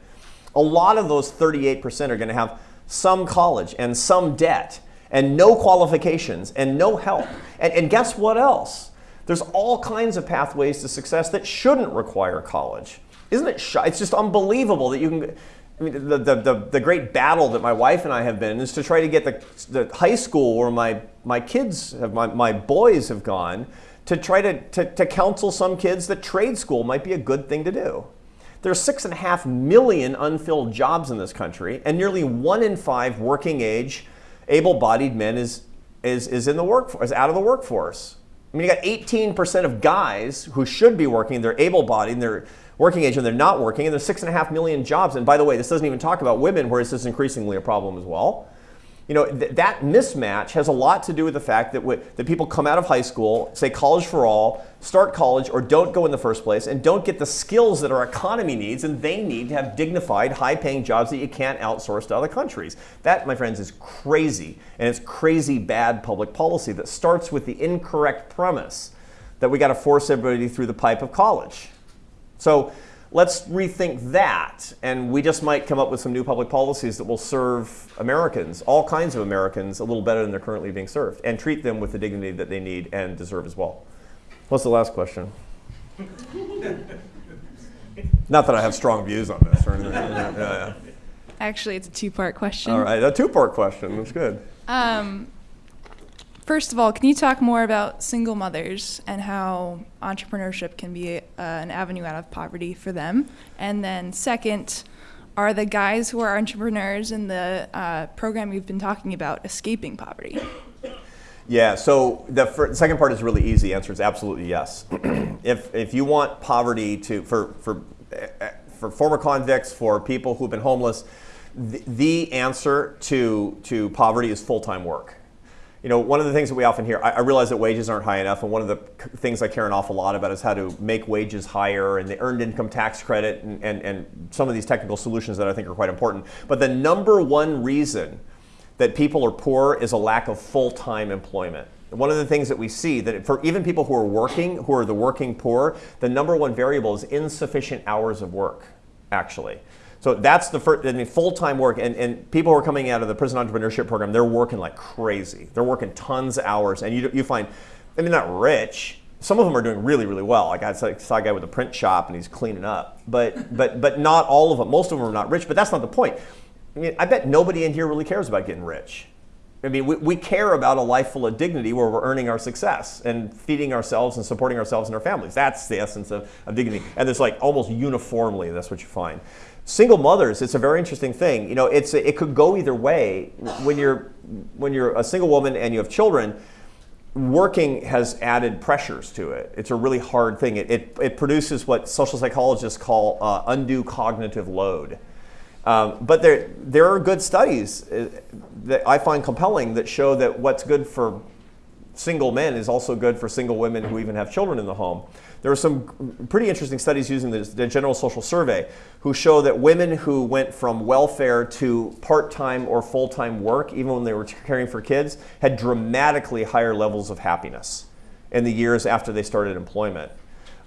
A lot of those 38% are going to have some college and some debt and no qualifications and no help. And, and guess what else? There's all kinds of pathways to success that shouldn't require college. Isn't it? It's just unbelievable that you can. I mean, the, the, the, the great battle that my wife and I have been is to try to get the, the high school where my, my kids, have, my, my boys have gone, to try to, to, to counsel some kids that trade school might be a good thing to do. There's six and a half million unfilled jobs in this country, and nearly one in five working age, able bodied men is, is, is, in the work, is out of the workforce. I mean, you got 18% of guys who should be working, they're able bodied, they're working age and they're not working, and there's six and a half million jobs. And by the way, this doesn't even talk about women, where this is increasingly a problem as well. You know, th- that mismatch has a lot to do with the fact that, that people come out of high school, say college for all, start college, or don't go in the first place, and don't get the skills that our economy needs, and they need to have dignified, high paying jobs that you can't outsource to other countries. That, my friends, is crazy. And it's crazy bad public policy that starts with the incorrect premise that we got to force everybody through the pipe of college. So let's rethink that, and we just might come up with some new public policies that will serve Americans, all kinds of Americans, a little better than they're currently being served, and treat them with the dignity that they need and deserve as well. What's the last question? Not that I have strong views on this or anything. Yeah, yeah, Actually, it's a two-part question. All right, a two-part question. That's good. Um, first of all, can you talk more about single mothers and how entrepreneurship can be uh, an avenue out of poverty for them? And then, second, are the guys who are entrepreneurs in the uh, program you've been talking about escaping poverty? Yeah, so the second part is really easy. The Answer is absolutely yes. if, if you want poverty to, for, for, uh, for former convicts, for people who've been homeless, the, the answer to, to poverty is full time work. You know, one of the things that we often hear, I, I realize that wages aren't high enough, and one of the things I care an awful lot about is how to make wages higher and the earned income tax credit and, and, and some of these technical solutions that I think are quite important. But the number one reason that people are poor is a lack of full-time employment. One of the things that we see that for even people who are working, who are the working poor, the number one variable is insufficient hours of work, actually. So that's the first, I mean, full-time work, and, and people who are coming out of the prison entrepreneurship program, they're working like crazy. They're working tons of hours, and you, you find, I mean, not rich. Some of them are doing really, really well. Like I saw saw a guy with a print shop, and he's cleaning up. But, but, but not all of them. Most of them are not rich. But that's not the point. I mean, I bet nobody in here really cares about getting rich. I mean, we, we care about a life full of dignity where we're earning our success and feeding ourselves and supporting ourselves and our families. That's the essence of, of dignity. And there's like almost uniformly, that's what you find. Single mothers, it's a very interesting thing. You know, it's it could go either way. When you're when you're a single woman and you have children, working has added pressures to it. It's a really hard thing. It, it, it produces what social psychologists call uh, undue cognitive load. Um, but there, there are good studies uh, that I find compelling that show that what's good for single men is also good for single women who even have children in the home. There are some pretty interesting studies using the, the General Social Survey who show that women who went from welfare to part time or full time work, even when they were caring for kids, had dramatically higher levels of happiness in the years after they started employment.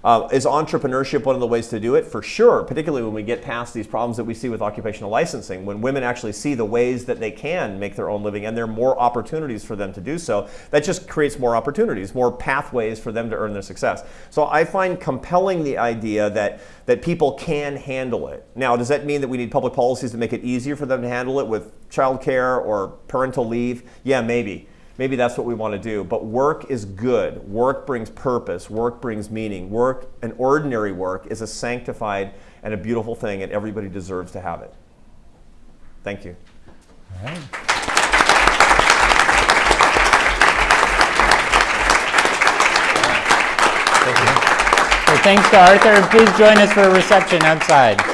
Uh, is entrepreneurship one of the ways to do it? For sure, particularly when we get past these problems that we see with occupational licensing. When women actually see the ways that they can make their own living and there are more opportunities for them to do so, that just creates more opportunities, more pathways for them to earn their success. So I find compelling the idea that, that people can handle it. Now, does that mean that we need public policies to make it easier for them to handle it with childcare or parental leave? Yeah, maybe maybe that's what we want to do. But work is good. Work brings purpose. Work brings meaning. Work, an ordinary work, is a sanctified and a beautiful thing, and everybody deserves to have it. Thank you. All right. So thanks to Arthur. Please join us for a reception outside.